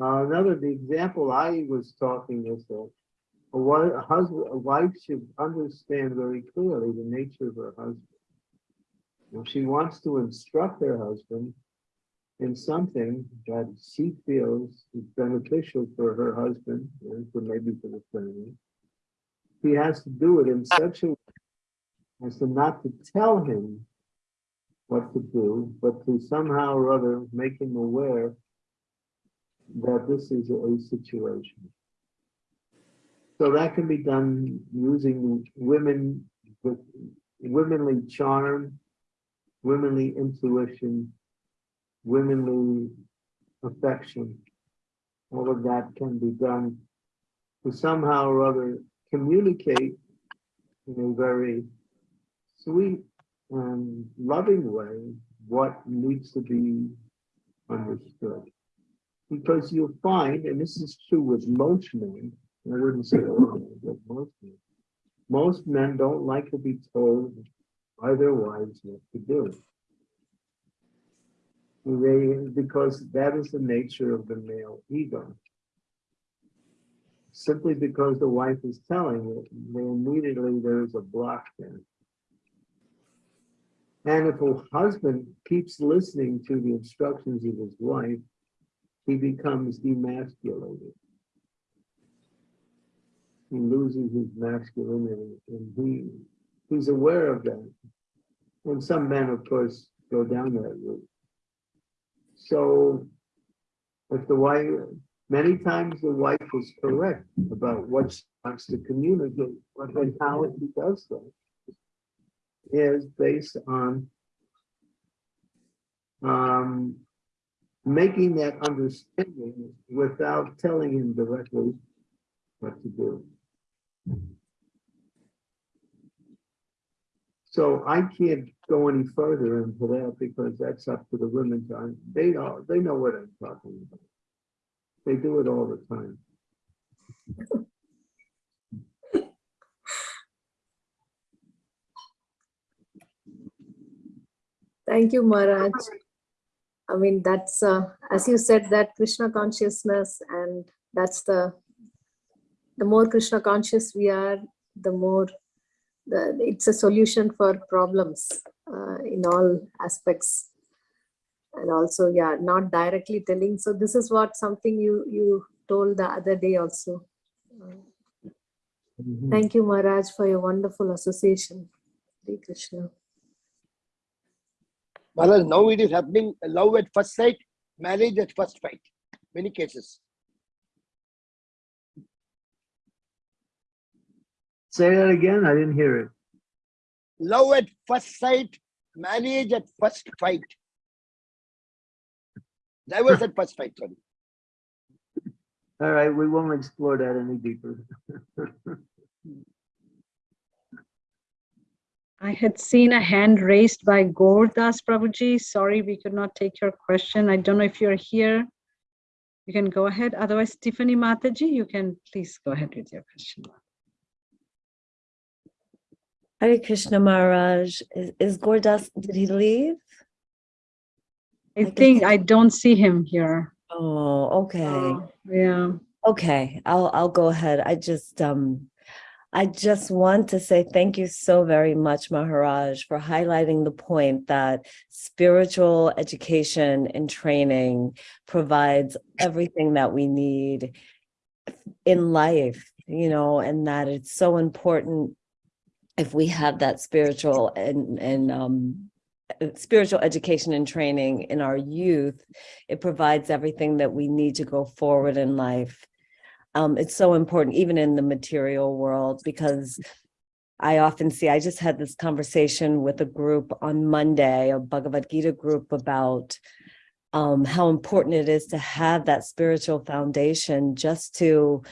Uh, another, the example I was talking is that a husband, a wife should understand very clearly the nature of her husband. If she wants to instruct her husband in something that she feels is beneficial for her husband, and for maybe for the family, he has to do it in such a way as to not to tell him what to do, but to somehow or other make him aware that this is a situation. So that can be done using women with womanly charm, womanly intuition, womanly affection. All of that can be done to somehow or other communicate in a very sweet and loving way what needs to be understood. Because you'll find, and this is true with most men, I wouldn't say all men, but most men. Most men don't like to be told by their wives what to do. They, because that is the nature of the male ego. Simply because the wife is telling it, immediately there's a block there. And if a husband keeps listening to the instructions of his wife, he becomes demasculated. He loses his masculinity and he, he's aware of that. And some men, of course, go down that route. So if the wife, many times the wife is correct about what she wants to communicate, but then how he does that is based on um, making that understanding without telling him directly what to do. So I can't go any further into that because that's up to the women. to- They know, they know what I'm talking about. They do it all the time. Thank you, Maharaj. I mean, that's, uh, as you said, that Krishna consciousness and that's the, the more Krishna conscious we are, the more, the, it's a solution for problems uh, in all aspects. And also, yeah, not directly telling. So this is what something you, you told the other day also. Uh, Mhm. Thank you, Maharaj, for your wonderful association. Hare Krishna. Maharaj, now it is happening, love at first sight, marriage at first sight, many cases. Say that again, I didn't hear it. Love at first sight, marriage at first fight. Divorce at first fight, sorry. All right, we won't explore that any deeper. I had seen a hand raised by Gordas Prabhuji. Sorry, we could not take your question. I don't know if you're here. You can go ahead. Otherwise, Tiffany Mataji, you can please go ahead with your question. Hare Krishna Maharaj, is, is Gordas, did he leave? I can think I don't see him here. Oh, okay, Oh, Yeah. okay, I'll, I'll go ahead. I just, um, I just want to say thank you so very much, Maharaj, for highlighting the point that spiritual education and training provides everything that we need in life, you know, and that it's so important if we have that spiritual and, and, um, uh, spiritual education and training in our youth, it provides everything that we need to go forward in life. Um, it's so important, even in the material world, because I often see, I just had this conversation with a group on Monday, a Bhagavad Gita group about um, how important it is to have that spiritual foundation just to,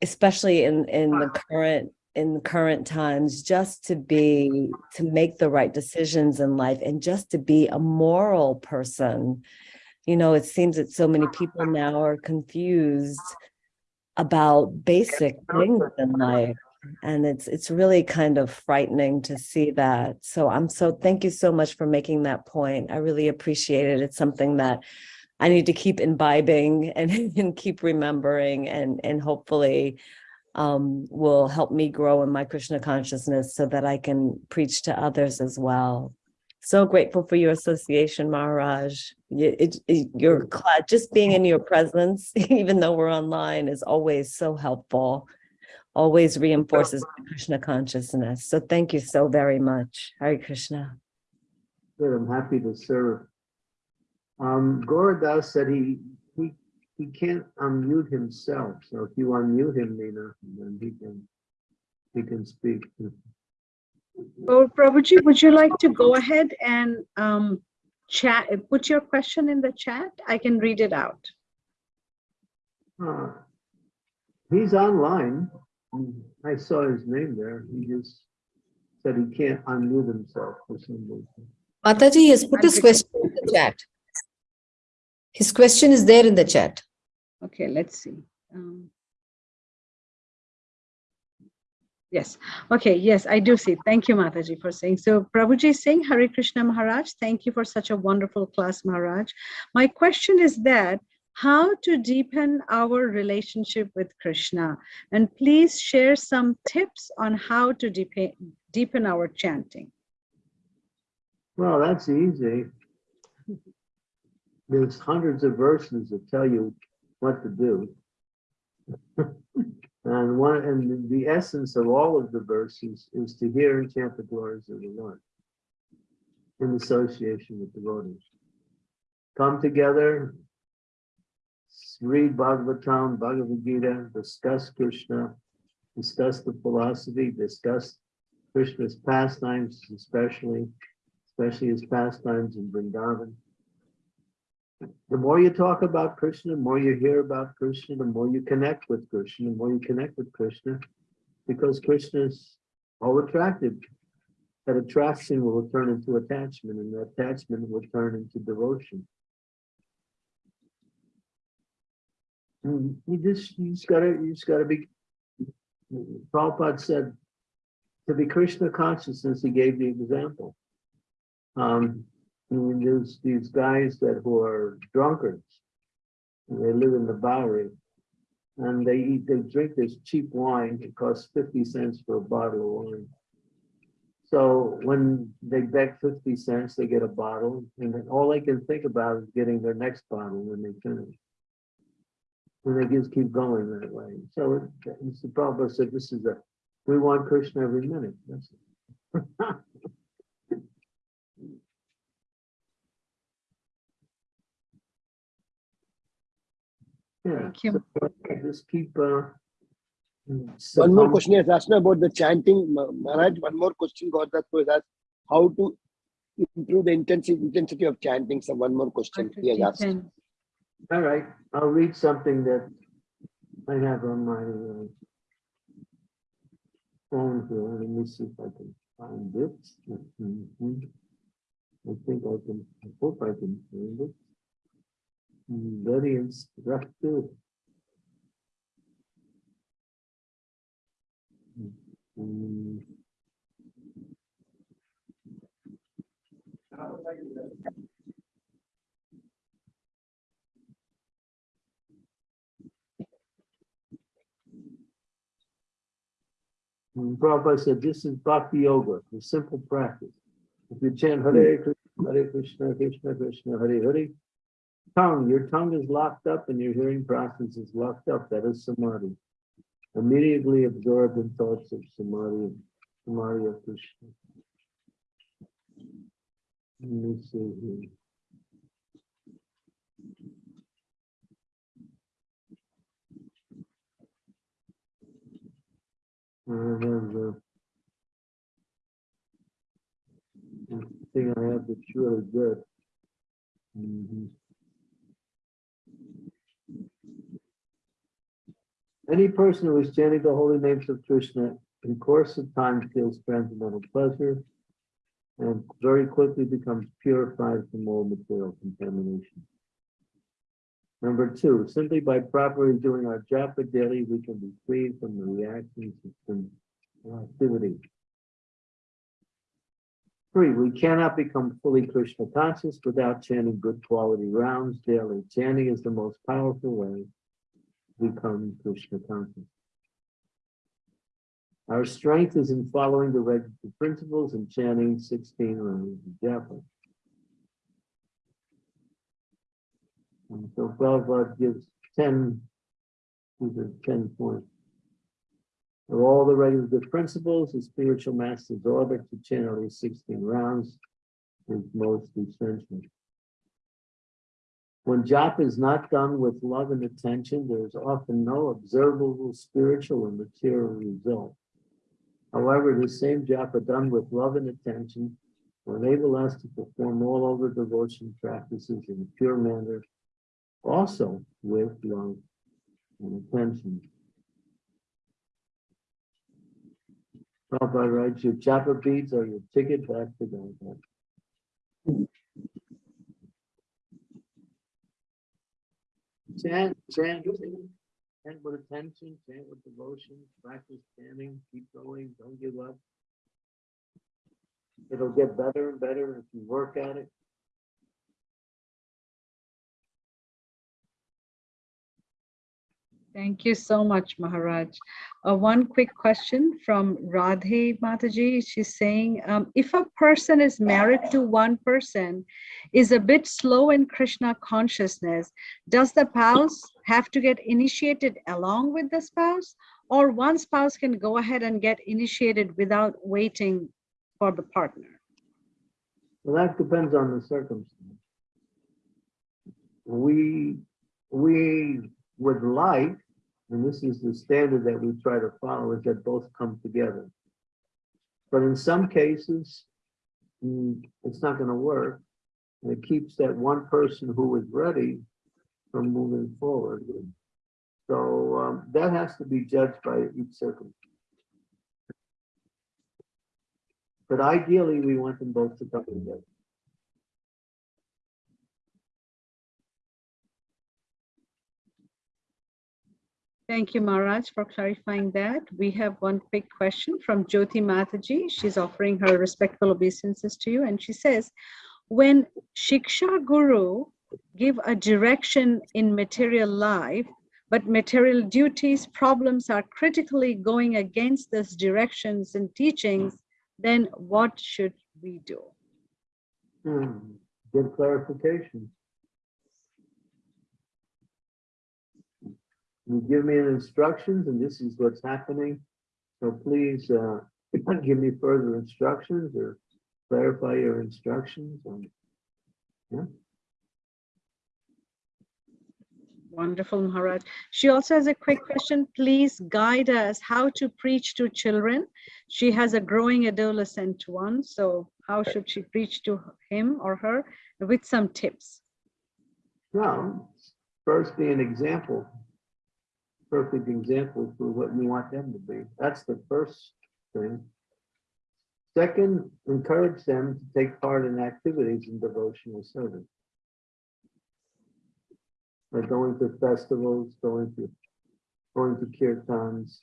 especially in, in the current in current times just to be to make the right decisions in life and just to be a moral person. You know it seems that so many people now are confused about basic things in life and it's it's really kind of frightening to see that. So i'm so thank you so much for making that point. I really appreciate it. It's something that i need to keep imbibing and, and keep remembering and and hopefully um, will help me grow in my Krishna consciousness so that I can preach to others as well. So grateful for your association, Maharaj. It, it, your cla- just being in your presence, even though we're online, is always so helpful. Always reinforces my Krishna consciousness. So thank you so very much. Hare Krishna. Good, I'm happy to serve. Um, Gorodas said he, he, he can't unmute himself, so if you unmute him, Nina, then he can, he can speak. Oh, Prabhuji, would you like to go ahead and um, chat, put your question in the chat? I can read it out. Uh, He's online. I saw his name there. He just said he can't unmute himself for some reason. Mataji has put his question in the chat. His question is there in the chat. Okay, let's see. Um, Yes, okay, yes, I do see. Thank you, Mataji, for saying. So Prabhuji is saying, Hare Krishna Maharaj, thank you for such a wonderful class, Maharaj. My question is that, how to deepen our relationship with Krishna? And please share some tips on how to deepen, deepen our chanting. Well, that's easy. There's hundreds of verses that tell you what to do. And one, and the essence of all of the verses is to hear and chant the glories of the Lord in association with devotees. Come together, read Bhagavatam, Bhagavad Gita, discuss Krishna, discuss the philosophy, discuss Krishna's pastimes, especially, especially his pastimes in Vrindavan. The more you talk about Krishna, the more you hear about Krishna, the more you connect with Krishna, the more you connect with Krishna, because Krishna is all attractive. That attraction will turn into attachment, and that attachment will turn into devotion. And You just, you just gotta, you just gotta be. Prabhupada said, to be Krishna consciousness, he gave the example. Um, there's these guys that who are drunkards. and They live in the Bowery. And they eat, they drink this cheap wine. It costs fifty cents for a bottle of wine. So when they beg fifty cents, they get a bottle, and then all they can think about is getting their next bottle when they finish. And they just keep going that way. So the problem. said, this is a, we want Krishna every minute. That's it. Yeah, Thank you. so just keep, uh. One more question is asked about the chanting. Ma- Maharaj, one more question got that was asked, how to improve the intensity, intensity of chanting. So one more question he has asked. All right, I'll read something that I have on my uh, phone here. Let me see if I can find it. Mhm. I think I can, I hope I can find it. Very instructive. Mm. And Prabhupada said, this is bhakti yoga, the simple practice. If you chant Hare Krishna, Hare Krishna, Krishna Krishna, Hare Hare, tongue, your tongue is locked up and your hearing process is locked up. That is samadhi. Immediately absorbed in thoughts of samadhi, samadhi of Krishna. Let me see here. I have the thing I have that's really good. Mhm. Any person who is chanting the holy names of Krishna in course of time feels transcendental pleasure and very quickly becomes purified from all material contamination. Number two, simply by properly doing our japa daily, we can be freed from the reactions of activity. Three, we cannot become fully Krishna conscious without chanting good quality rounds daily. Chanting is the most powerful way to become Krishna conscious. Our strength is in following the registered principles and chanting sixteen rounds of japa. And so Prabhupada gives ten, these are ten points. Of all the regular principles, the spiritual masters order to chant at least sixteen rounds. is most essential. When japa is not done with love and attention, there is often no observable spiritual or material result. However, the same japa done with love and attention will enable us to perform all other devotion practices in a pure manner, also with love and attention. Prabhupada writes, your japa beads are your ticket back to God. Chant, chant, chant with attention, chant with devotion, practice chanting, keep going, don't give up. It'll get better and better if you work at it. Thank you so much, Maharaj. Uh, one quick question from Radhe Mataji. She's saying, um, if a person is married to one person, is a bit slow in Krishna consciousness, does the spouse have to get initiated along with the spouse? Or one spouse can go ahead and get initiated without waiting for the partner? Well, that depends on the circumstance. We, we would like, and this is the standard that we try to follow, is that both come together. But in some cases, mm, it's not gonna work. And it keeps that one person who is ready from moving forward. So um, that has to be judged by each circumstance. But ideally, we want them both to come together. Thank you, Maharaj, for clarifying that. We have one quick question from Jyoti Mataji. She's offering her respectful obeisances to you, and she says, when Shiksha Guru give a direction in material life, but material duties, problems are critically going against those directions and teachings, then what should we do? Hmm, Good clarification. You give me instructions and this is what's happening. So please, uh, give me further instructions or clarify your instructions and. Yeah, Wonderful, Maharaj. She also has a quick question. Please guide us how to preach to children. She has a growing adolescent one, so how should she preach to him or her with some tips? now, first be an example. Perfect example for what you want them to be. That's the first thing. Second, encourage them to take part in activities in devotional service. Like going to festivals, going to, going to kirtans.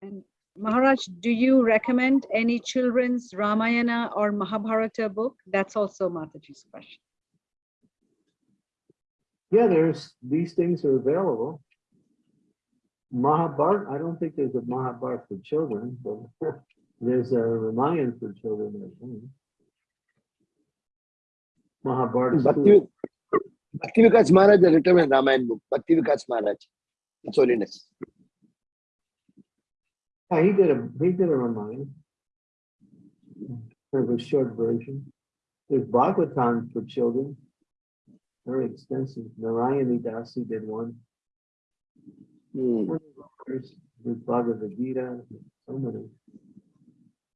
And Maharaj, do you recommend any children's Ramayana or Mahabharata book? That's also Mataji's question. Yeah, there's, these things are available. Mahabharata, I don't think there's a Mahabharata for children, but there's a Ramayana for children. I think. Mahabharata. Hmm, Bhakti, Bhakti Vikas Maharaj has written a Ramayana book, Bhakti Vikas Maharaj. It's holiness. Yeah, he did a, he did a Ramayana. Kind of a short version. There's Bhagavatam for children. Very extensive. Narayani Dasi did one. There's there's Bhagavad Gita, so many.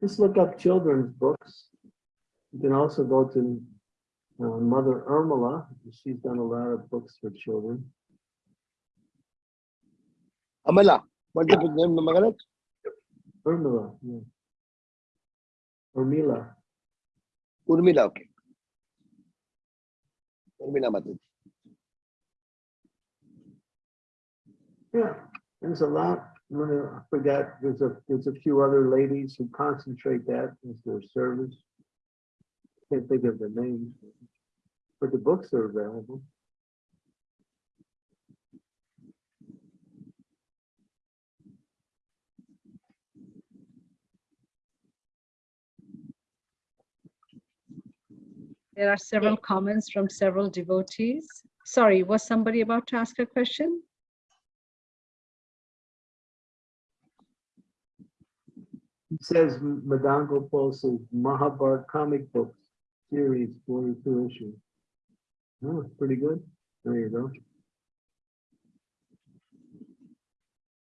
Just look up children's books. You can also go to uh, Mother Irmala. She's done a lot of books for children. Amala, what's the name, Maharaj? Irmila, yeah. Urmila. Urmila, okay. Mataji. Yeah, there's a lot. I forgot, there's a, there's a few other ladies who concentrate that as their service. Can't think of the names, but the books are available. There are several comments from several devotees. Sorry, was somebody about to ask a question? It says Madan Gopal's Mahabharat comic books series, forty-two issues. Oh, it's pretty good. There you go.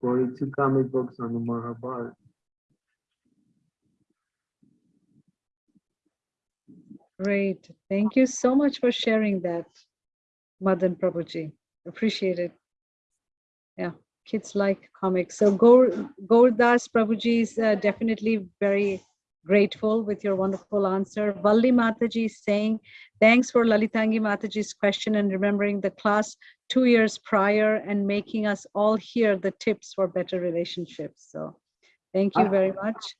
Forty-two comic books on the Mahabharat. Great. Thank you so much for sharing that, Madan Prabhuji. Appreciate it. Yeah, kids like comics. So Gaurdas Prabhuji is uh, definitely very grateful with your wonderful answer. Valli Mataji is saying, thanks for Lalitangi Mataji's question and remembering the class two years prior and making us all hear the tips for better relationships. So thank you very much.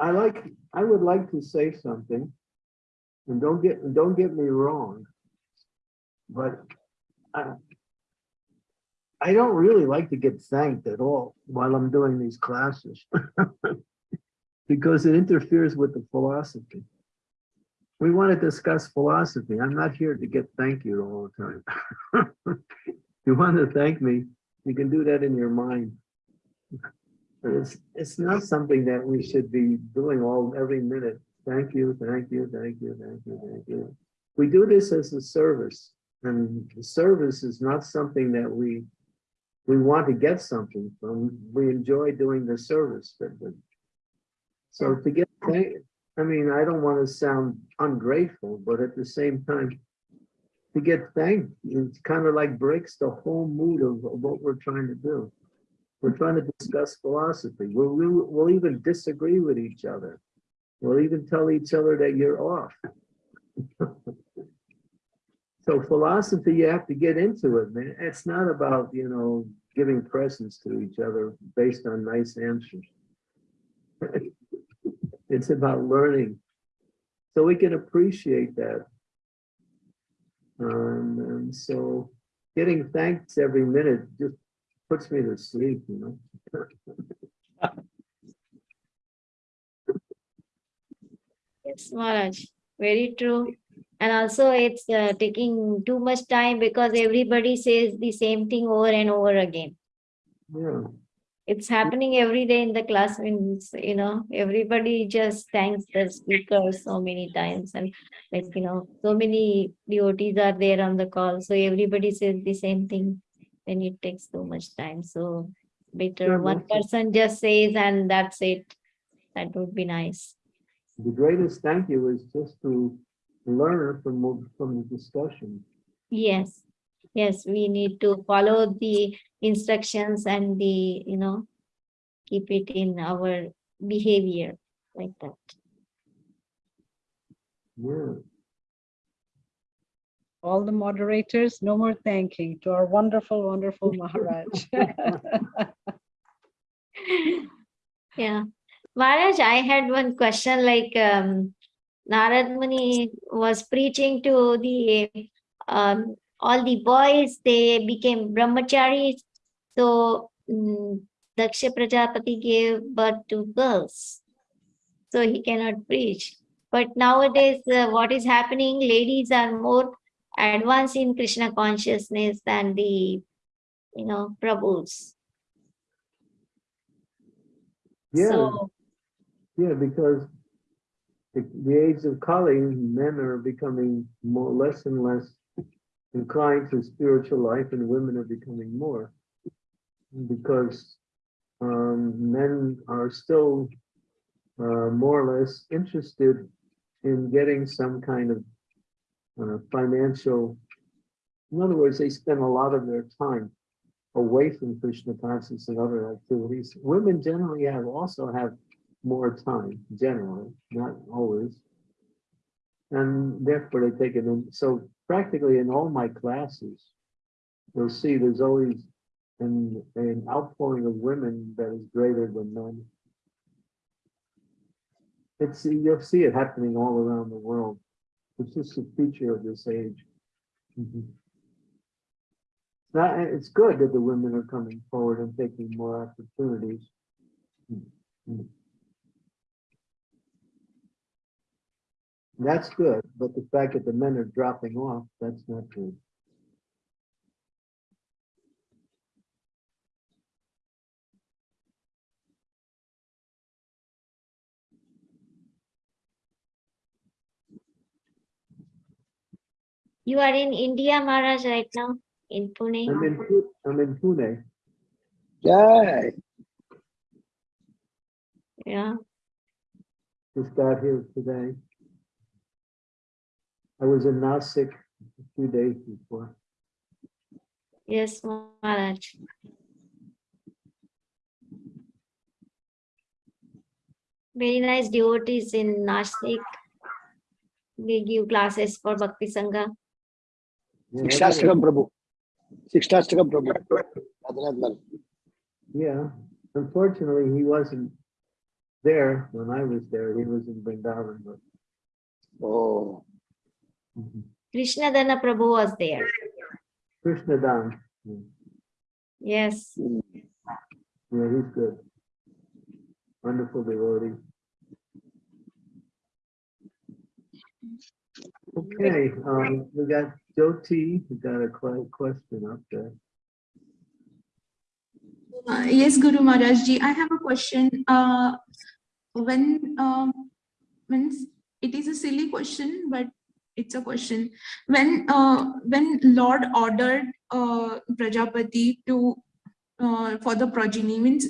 I like, I would like to say something. And don't get, don't get me wrong. But I. I don't really like to get thanked at all while I'm doing these classes. Because it interferes with the philosophy. We want to discuss philosophy. I'm not here to get thank you all the time. You want to thank me, you can do that in your mind. It's, it's not something that we should be doing all, every minute. Thank you, thank you, thank you, thank you, thank you. We do this as a service, and the service is not something that we, we want to get something from. We enjoy doing the service. but- but- So to get, I mean, I don't want to sound ungrateful, but at the same time, to get thanked, it kind of like breaks the whole mood of of what we're trying to do. We're trying to discuss philosophy. We'll, we'll, we'll even disagree with each other. We'll even tell each other that you're off. So philosophy, you have to get into it, man. It's not about, you know, giving presents to each other based on nice answers. It's about learning. So we can appreciate that. Um, and so getting thanks every minute just puts me to sleep, you know? Yes, Maharaj, very true. And also it's uh, taking too much time because everybody says the same thing over and over again. Yeah, It's happening every day in the class means, you know, everybody just thanks the speaker so many times and like, you know, so many devotees are there on the call. So everybody says the same thing. Then it takes too much time. So better Sure, one person just says and that's it. That would be nice. The greatest thank you is just to learn from, from the discussion. Yes, yes, we need to follow the instructions and the, you know, keep it in our behavior like that. Yeah, All the moderators, no more thanking to our wonderful, wonderful Maharaj. Yeah, Maharaj, I had one question like um Narad Muni was preaching to the um all the boys, they became brahmacharis. So mm, Daksha Prajapati gave birth to girls. So he cannot preach. But nowadays, uh, what is happening, ladies are more advanced in Krishna consciousness than the, you know, Prabhus. yeah, So yeah, because the, the age of Kali, men are becoming more, less and less inclined to spiritual life and women are becoming more. Because um, men are still uh, more or less interested in getting some kind of uh, financial, in other words, they spend a lot of their time away from Krishna consciousness and other activities. Women generally have also have more time, generally, not always. And therefore they take it in. So practically in all my classes, you'll see there's always an, an outpouring of women that is greater than men. It's, you'll see it happening all around the world. It's just a feature of this age. Mhm. That, it's good that the women are coming forward and taking more opportunities. Mhm. That's good, but the fact that the men are dropping off, that's not good. You are in India, Maharaj, right now, in Pune. I'm in, I'm in Pune. Yay. Yeah. Just got here today. I was in Nasik a few days before. Yes, Maharaj. Very nice devotees in Nashik. They give classes for Bhakti Sangha. Yeah, Shikshastakam Prabhu. Shikshastakam Prabhu. Yeah, unfortunately, he wasn't there when I was there. He was in Vrindavan, but. Oh, Krishna Dana Prabhu was there. Krishna Dan, yeah, Yes. he's good. Wonderful devotee. Okay, um, we got Jyoti, we got a que- question up there. Uh, yes, Guru Maharaj Ji, I have a question. Uh, when, um, when it is a silly question, but it's a question. When, uh, when Lord ordered, uh, Prajapati to, uh, for the progeny means,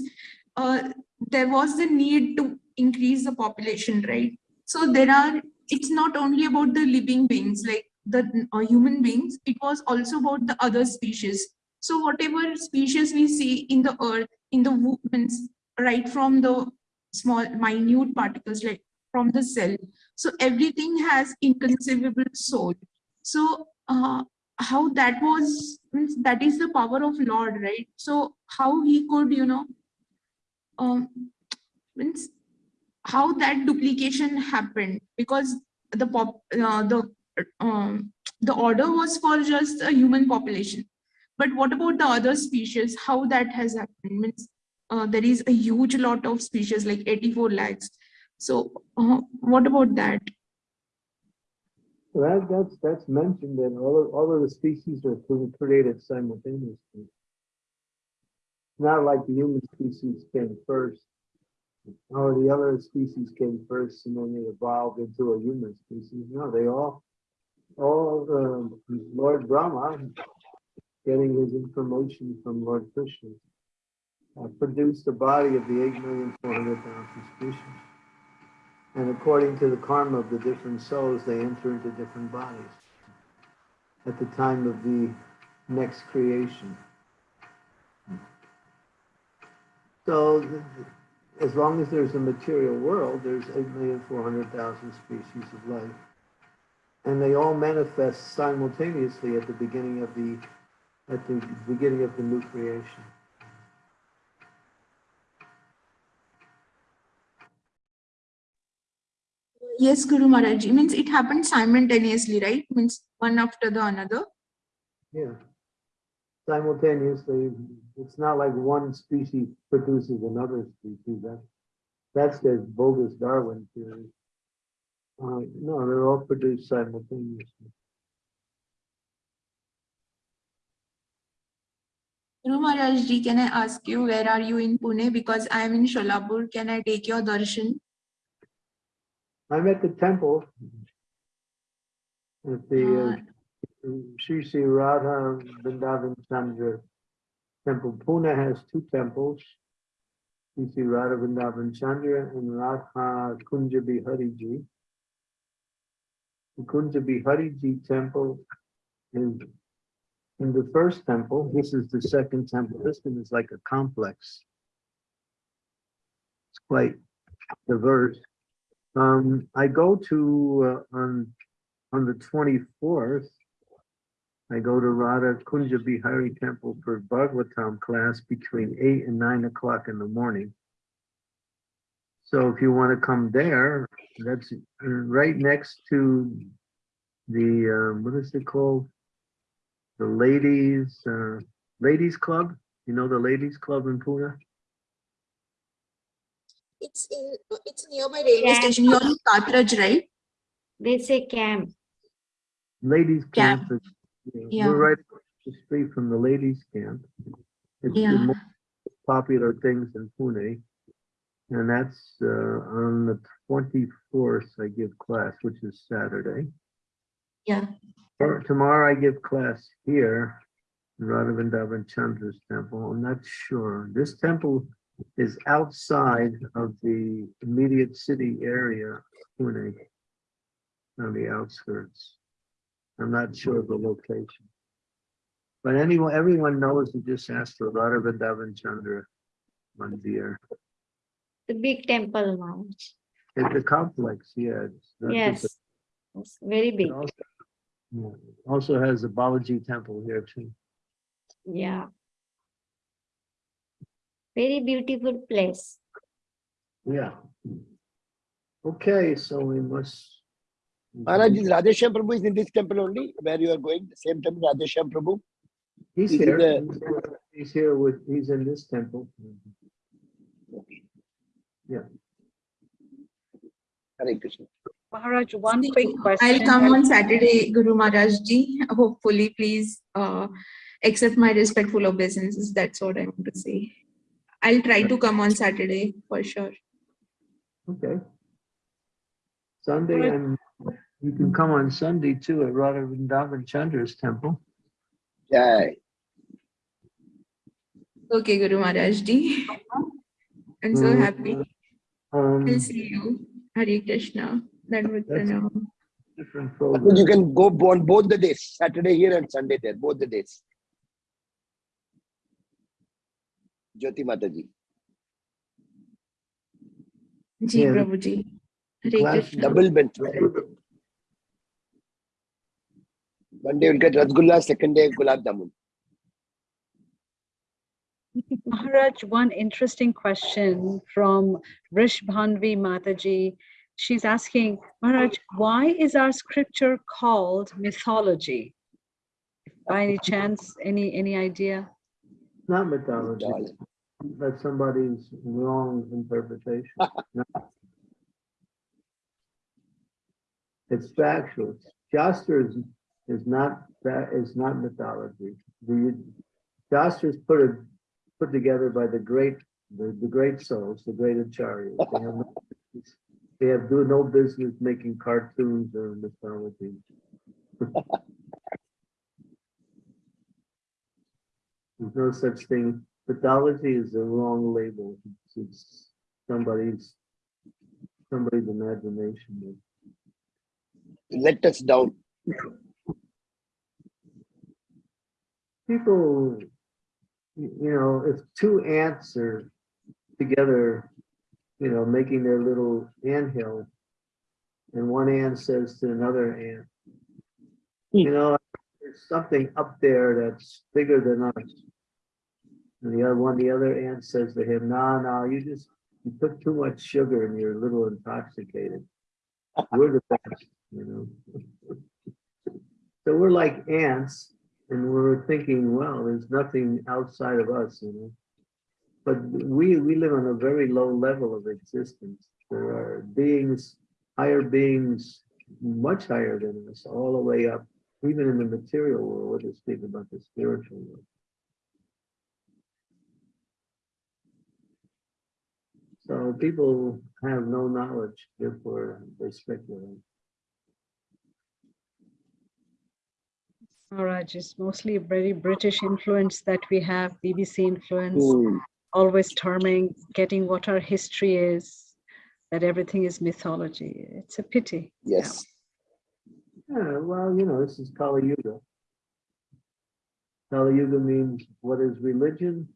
uh, there was the need to increase the population, right? So there are, it's not only about the living beings, like the uh, human beings, it was also about the other species. So whatever species we see in the earth, in the means right from the small minute particles, like from the cell. So everything has inconceivable soul. So uh, how that was, that is the power of Lord, right? So how he could, you know, um, means how that duplication happened because the pop, uh, the um, the order was for just a human population but what about the other species? How that has happened? Means uh, there is a huge lot of species, like 84 lakhs. So uh, what about that? Well, That, that's, that's mentioned that all of, all of the species are created simultaneously. Not like the human species came first. Or the other species came first and then they evolved into a human species. No, they all, all, um, Lord Brahma, getting his information from Lord Krishna, uh, produced the body of the eight million four hundred thousand species. And according to the karma of the different souls, they enter into different bodies at the time of the next creation. So as long as there's a material world, there's eight million four hundred thousand species of life. And they all manifest simultaneously at the beginning of the, at the beginning of the new creation. Yes, Guru Maharaj, Ji, means it happened simultaneously, right? Means one after the another. Yeah. Simultaneously, it's not like one species produces another species. That, that's the bogus Darwin theory. Uh, no, they're all produced simultaneously. Guru Maharaj Ji, can I ask you, where are you in Pune? Because I am in Sholapur. Can I take your darshan? I'm at the temple. At the uh, Sri Sri Radha Vrindavan Chandra Temple. Pune has two temples. Sri Sri Radha Vrindavan Chandra and Radha Kunja Bihari Ji. The Kunja Bihari Ji temple is in the first temple. This is the second temple. This one is like a complex. It's quite diverse. Um, I go to, uh, on, on the twenty-fourth, I go to Radha Kunja Bihari Temple for Bhagavatam class between eight and nine o'clock in the morning. So if you want to come there, that's uh, right next to the, um, what is it called? The ladies, uh, ladies club, you know, the ladies club in Pune? It's in, it's nearby railway Yeah. station. You're in Katraj, right? They say camp. Ladies Camp. camp. is- yeah, Yeah. We're right across the street from the ladies camp. It's the Yeah. most popular things in Pune. And that's uh, on the twenty-fourth, I give class, which is Saturday. Yeah. Or Tomorrow I give class here, in Radha Vrindavan Chandra's temple. I'm not sure. This temple is outside of the immediate city area, Pune, on the outskirts. I'm not sure of the location. But anyone, everyone knows to just ask for Radha Vrindavan Chandra Mandir. The big temple now. It's a complex, yeah. it's not just a- Yes. It's very it big. Also also has a Balaji temple here too. Yeah. Very beautiful place. Yeah. Okay, so we must. Maharaj, is Radhesham Prabhu is in this temple only, where you are going, the same temple, Radhesham Prabhu? He's is here. the- He's here- with, he's in this temple. Okay. Yeah. Hare Krishna. Maharaj, one See, quick I'll come on Saturday, Guru Maharaj ji. Hopefully, please uh, accept my respectful obeisances. That's what I want to say. I'll try to come on Saturday for sure. Okay. Sunday and you can come on Sunday too at Radha Vrindavan Chandra's temple. Yay. Okay, Guru Maharaj ji. I'm so Mm, happy. Um, I'll see you. Hare Krishna. Dandavat That's- pranam. different But program. You can go on both the days, Saturday here and Sunday there, both the days. Jyoti Mataji. Ji, Yeah. Prabhu ji. Hare Class Krishna. Double benefit. One day you'll get Rasgulla, second day Gulab Jamun. Maharaj, one interesting question from Rish Bhanvi Mataji. She's asking, Maharaj, why is our scripture called mythology? By any chance, any, any idea? Not mythology, that's somebody's wrong interpretation. No. It's factual. Shastra is, is not, that is not mythology. The Shastras put it, put together by the great, the, the great souls, the great acharyas. They have no They have do no business making cartoons or mythology. There's no such thing. Pathology is the wrong label. It's- It's somebody's, somebody's imagination. Let us down. People, you you know, if two ants are together, you know, making their little anthill, and one ant says to another ant, hmm. you know, there's something up there that's bigger than us. And the other one, the other ant says to him, no, no, you just, you put too much sugar and you're a little intoxicated. We're the best, you know? So we're like ants and we're thinking, well, there's nothing outside of us, you know? But we, we live on a very low level of existence. There are beings, higher beings, much higher than us, all the way up, even in the material world, we're just speak about the spiritual world. So people have no knowledge, therefore they speculate. Maharaj, it's mostly a very British influence that we have, BBC influence, Hmm. always terming, getting what our history is, that everything is mythology. It's a pity. Yes. Yeah, well, you know, this is Kali Yuga. Kali Yuga means what is religion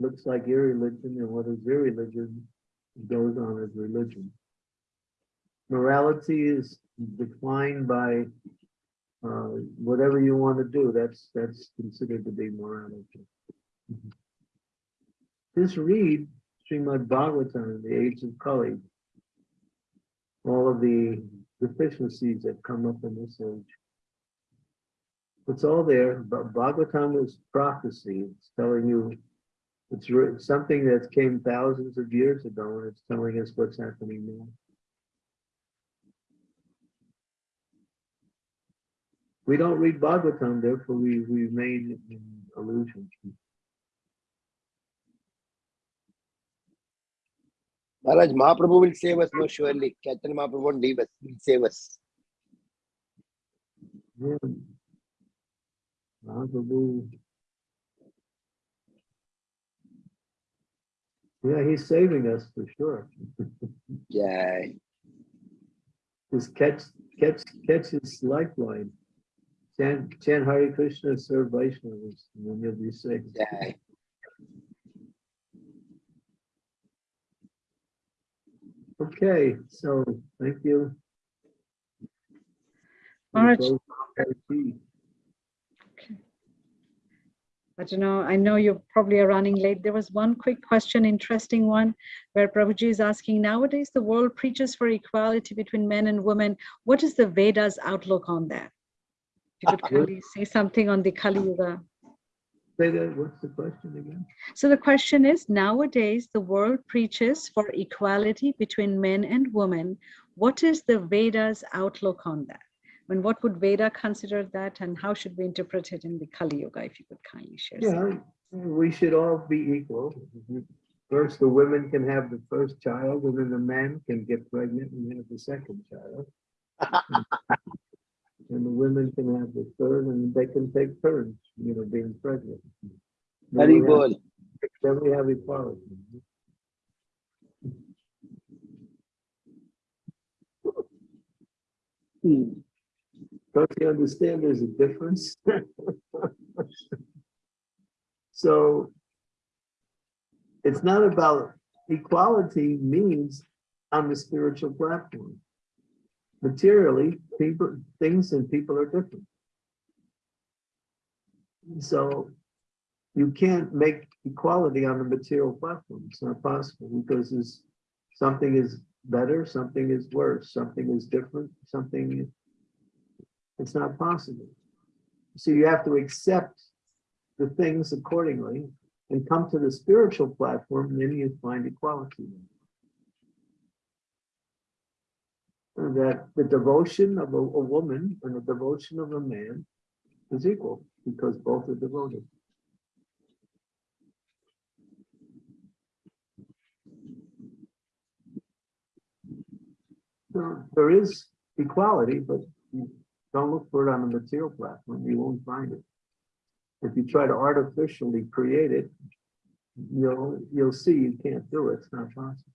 looks like irreligion, and what is irreligion goes on as religion. Morality is defined by uh, whatever you want to do. That's that's considered to be morality. This read Srimad Bhagavatam the age of Kali. All of the deficiencies that come up in this age. It's all there, but Bhagavatam is prophecy. It's telling you, it's something that came thousands of years ago, and it's telling us what's happening now. We don't read Bhagavatam, therefore we we remain in illusion. Maharaj, Mahaprabhu will save us, no, surely. Chaitanya Mahaprabhu won't leave us, he'll save us. Yeah, Mahaprabhu. Yeah, he's saving us for sure. Jai. Just catch, catch, catch his lifeline. Chant, chant Hare Krishna, serve Vaishnavas, and then you'll be safe. Jai. Okay, so, thank you. Maharaj. We'll close our tea. I don't know, I know you probably are running late. There was one quick question, interesting one, where Prabhuji is asking, nowadays the world preaches for equality between men and women. What is the Vedas outlook on that? If you could kindly say something on the Kali Yuga. Say that, what's the question again? So the question is, nowadays the world preaches for equality between men and women. What is the Vedas outlook on that? I mean, what would Veda consider that and how should we interpret it in the Kali Yuga, if you could kindly share? something? Yeah, we should all be equal. First, the women can have the first child, and then the men can get pregnant and have the second child. And the women can have the third, and they can take turns, you know, being pregnant. Then Hari we have- Then we have equality. Hmm. Don't you understand there's a difference? So it's not about equality means on the spiritual platform. Materially, people, things and people are different. So you can't make equality on the material platform. It's not possible because something is better, something is worse, something is different, something it's not possible. So you have to accept the things accordingly and come to the spiritual platform, and then you find equality. That the devotion of a, a woman and the devotion of a man is equal because both are devoted. So there is equality, but don't look for it on the material platform, you won't find it. If you try to artificially create it, you'll, you'll see you can't do it, it's not possible.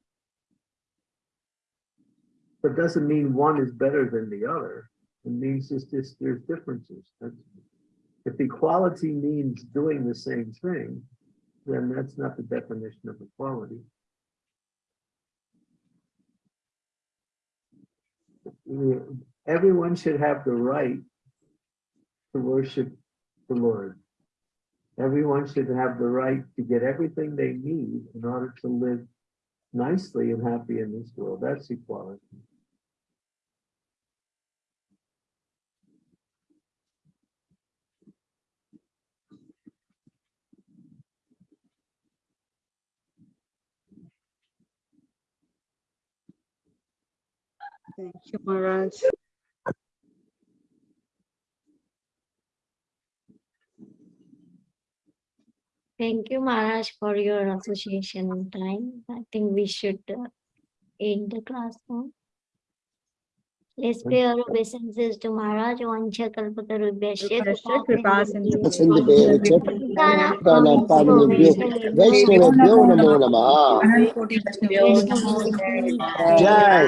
But doesn't mean one is better than the other, it means just, there's differences. That's- If equality means doing the same thing, then that's not the definition of equality. Everyone should have the right to worship the Lord. Everyone should have the right to get everything they need in order to live nicely and happy in this world. That's equality. Thank you, Maharaj. Thank you, Maharaj, for your association time. I think we should uh, end the class now. Let's pray our obeisances to Maharaj. Vancha kalpatarubhyasya Krishna kripa sindhu. Sindhu Dalam Pavanebhyo Vaishnavebhyo Namo Namaha. Vaishnava- Jai.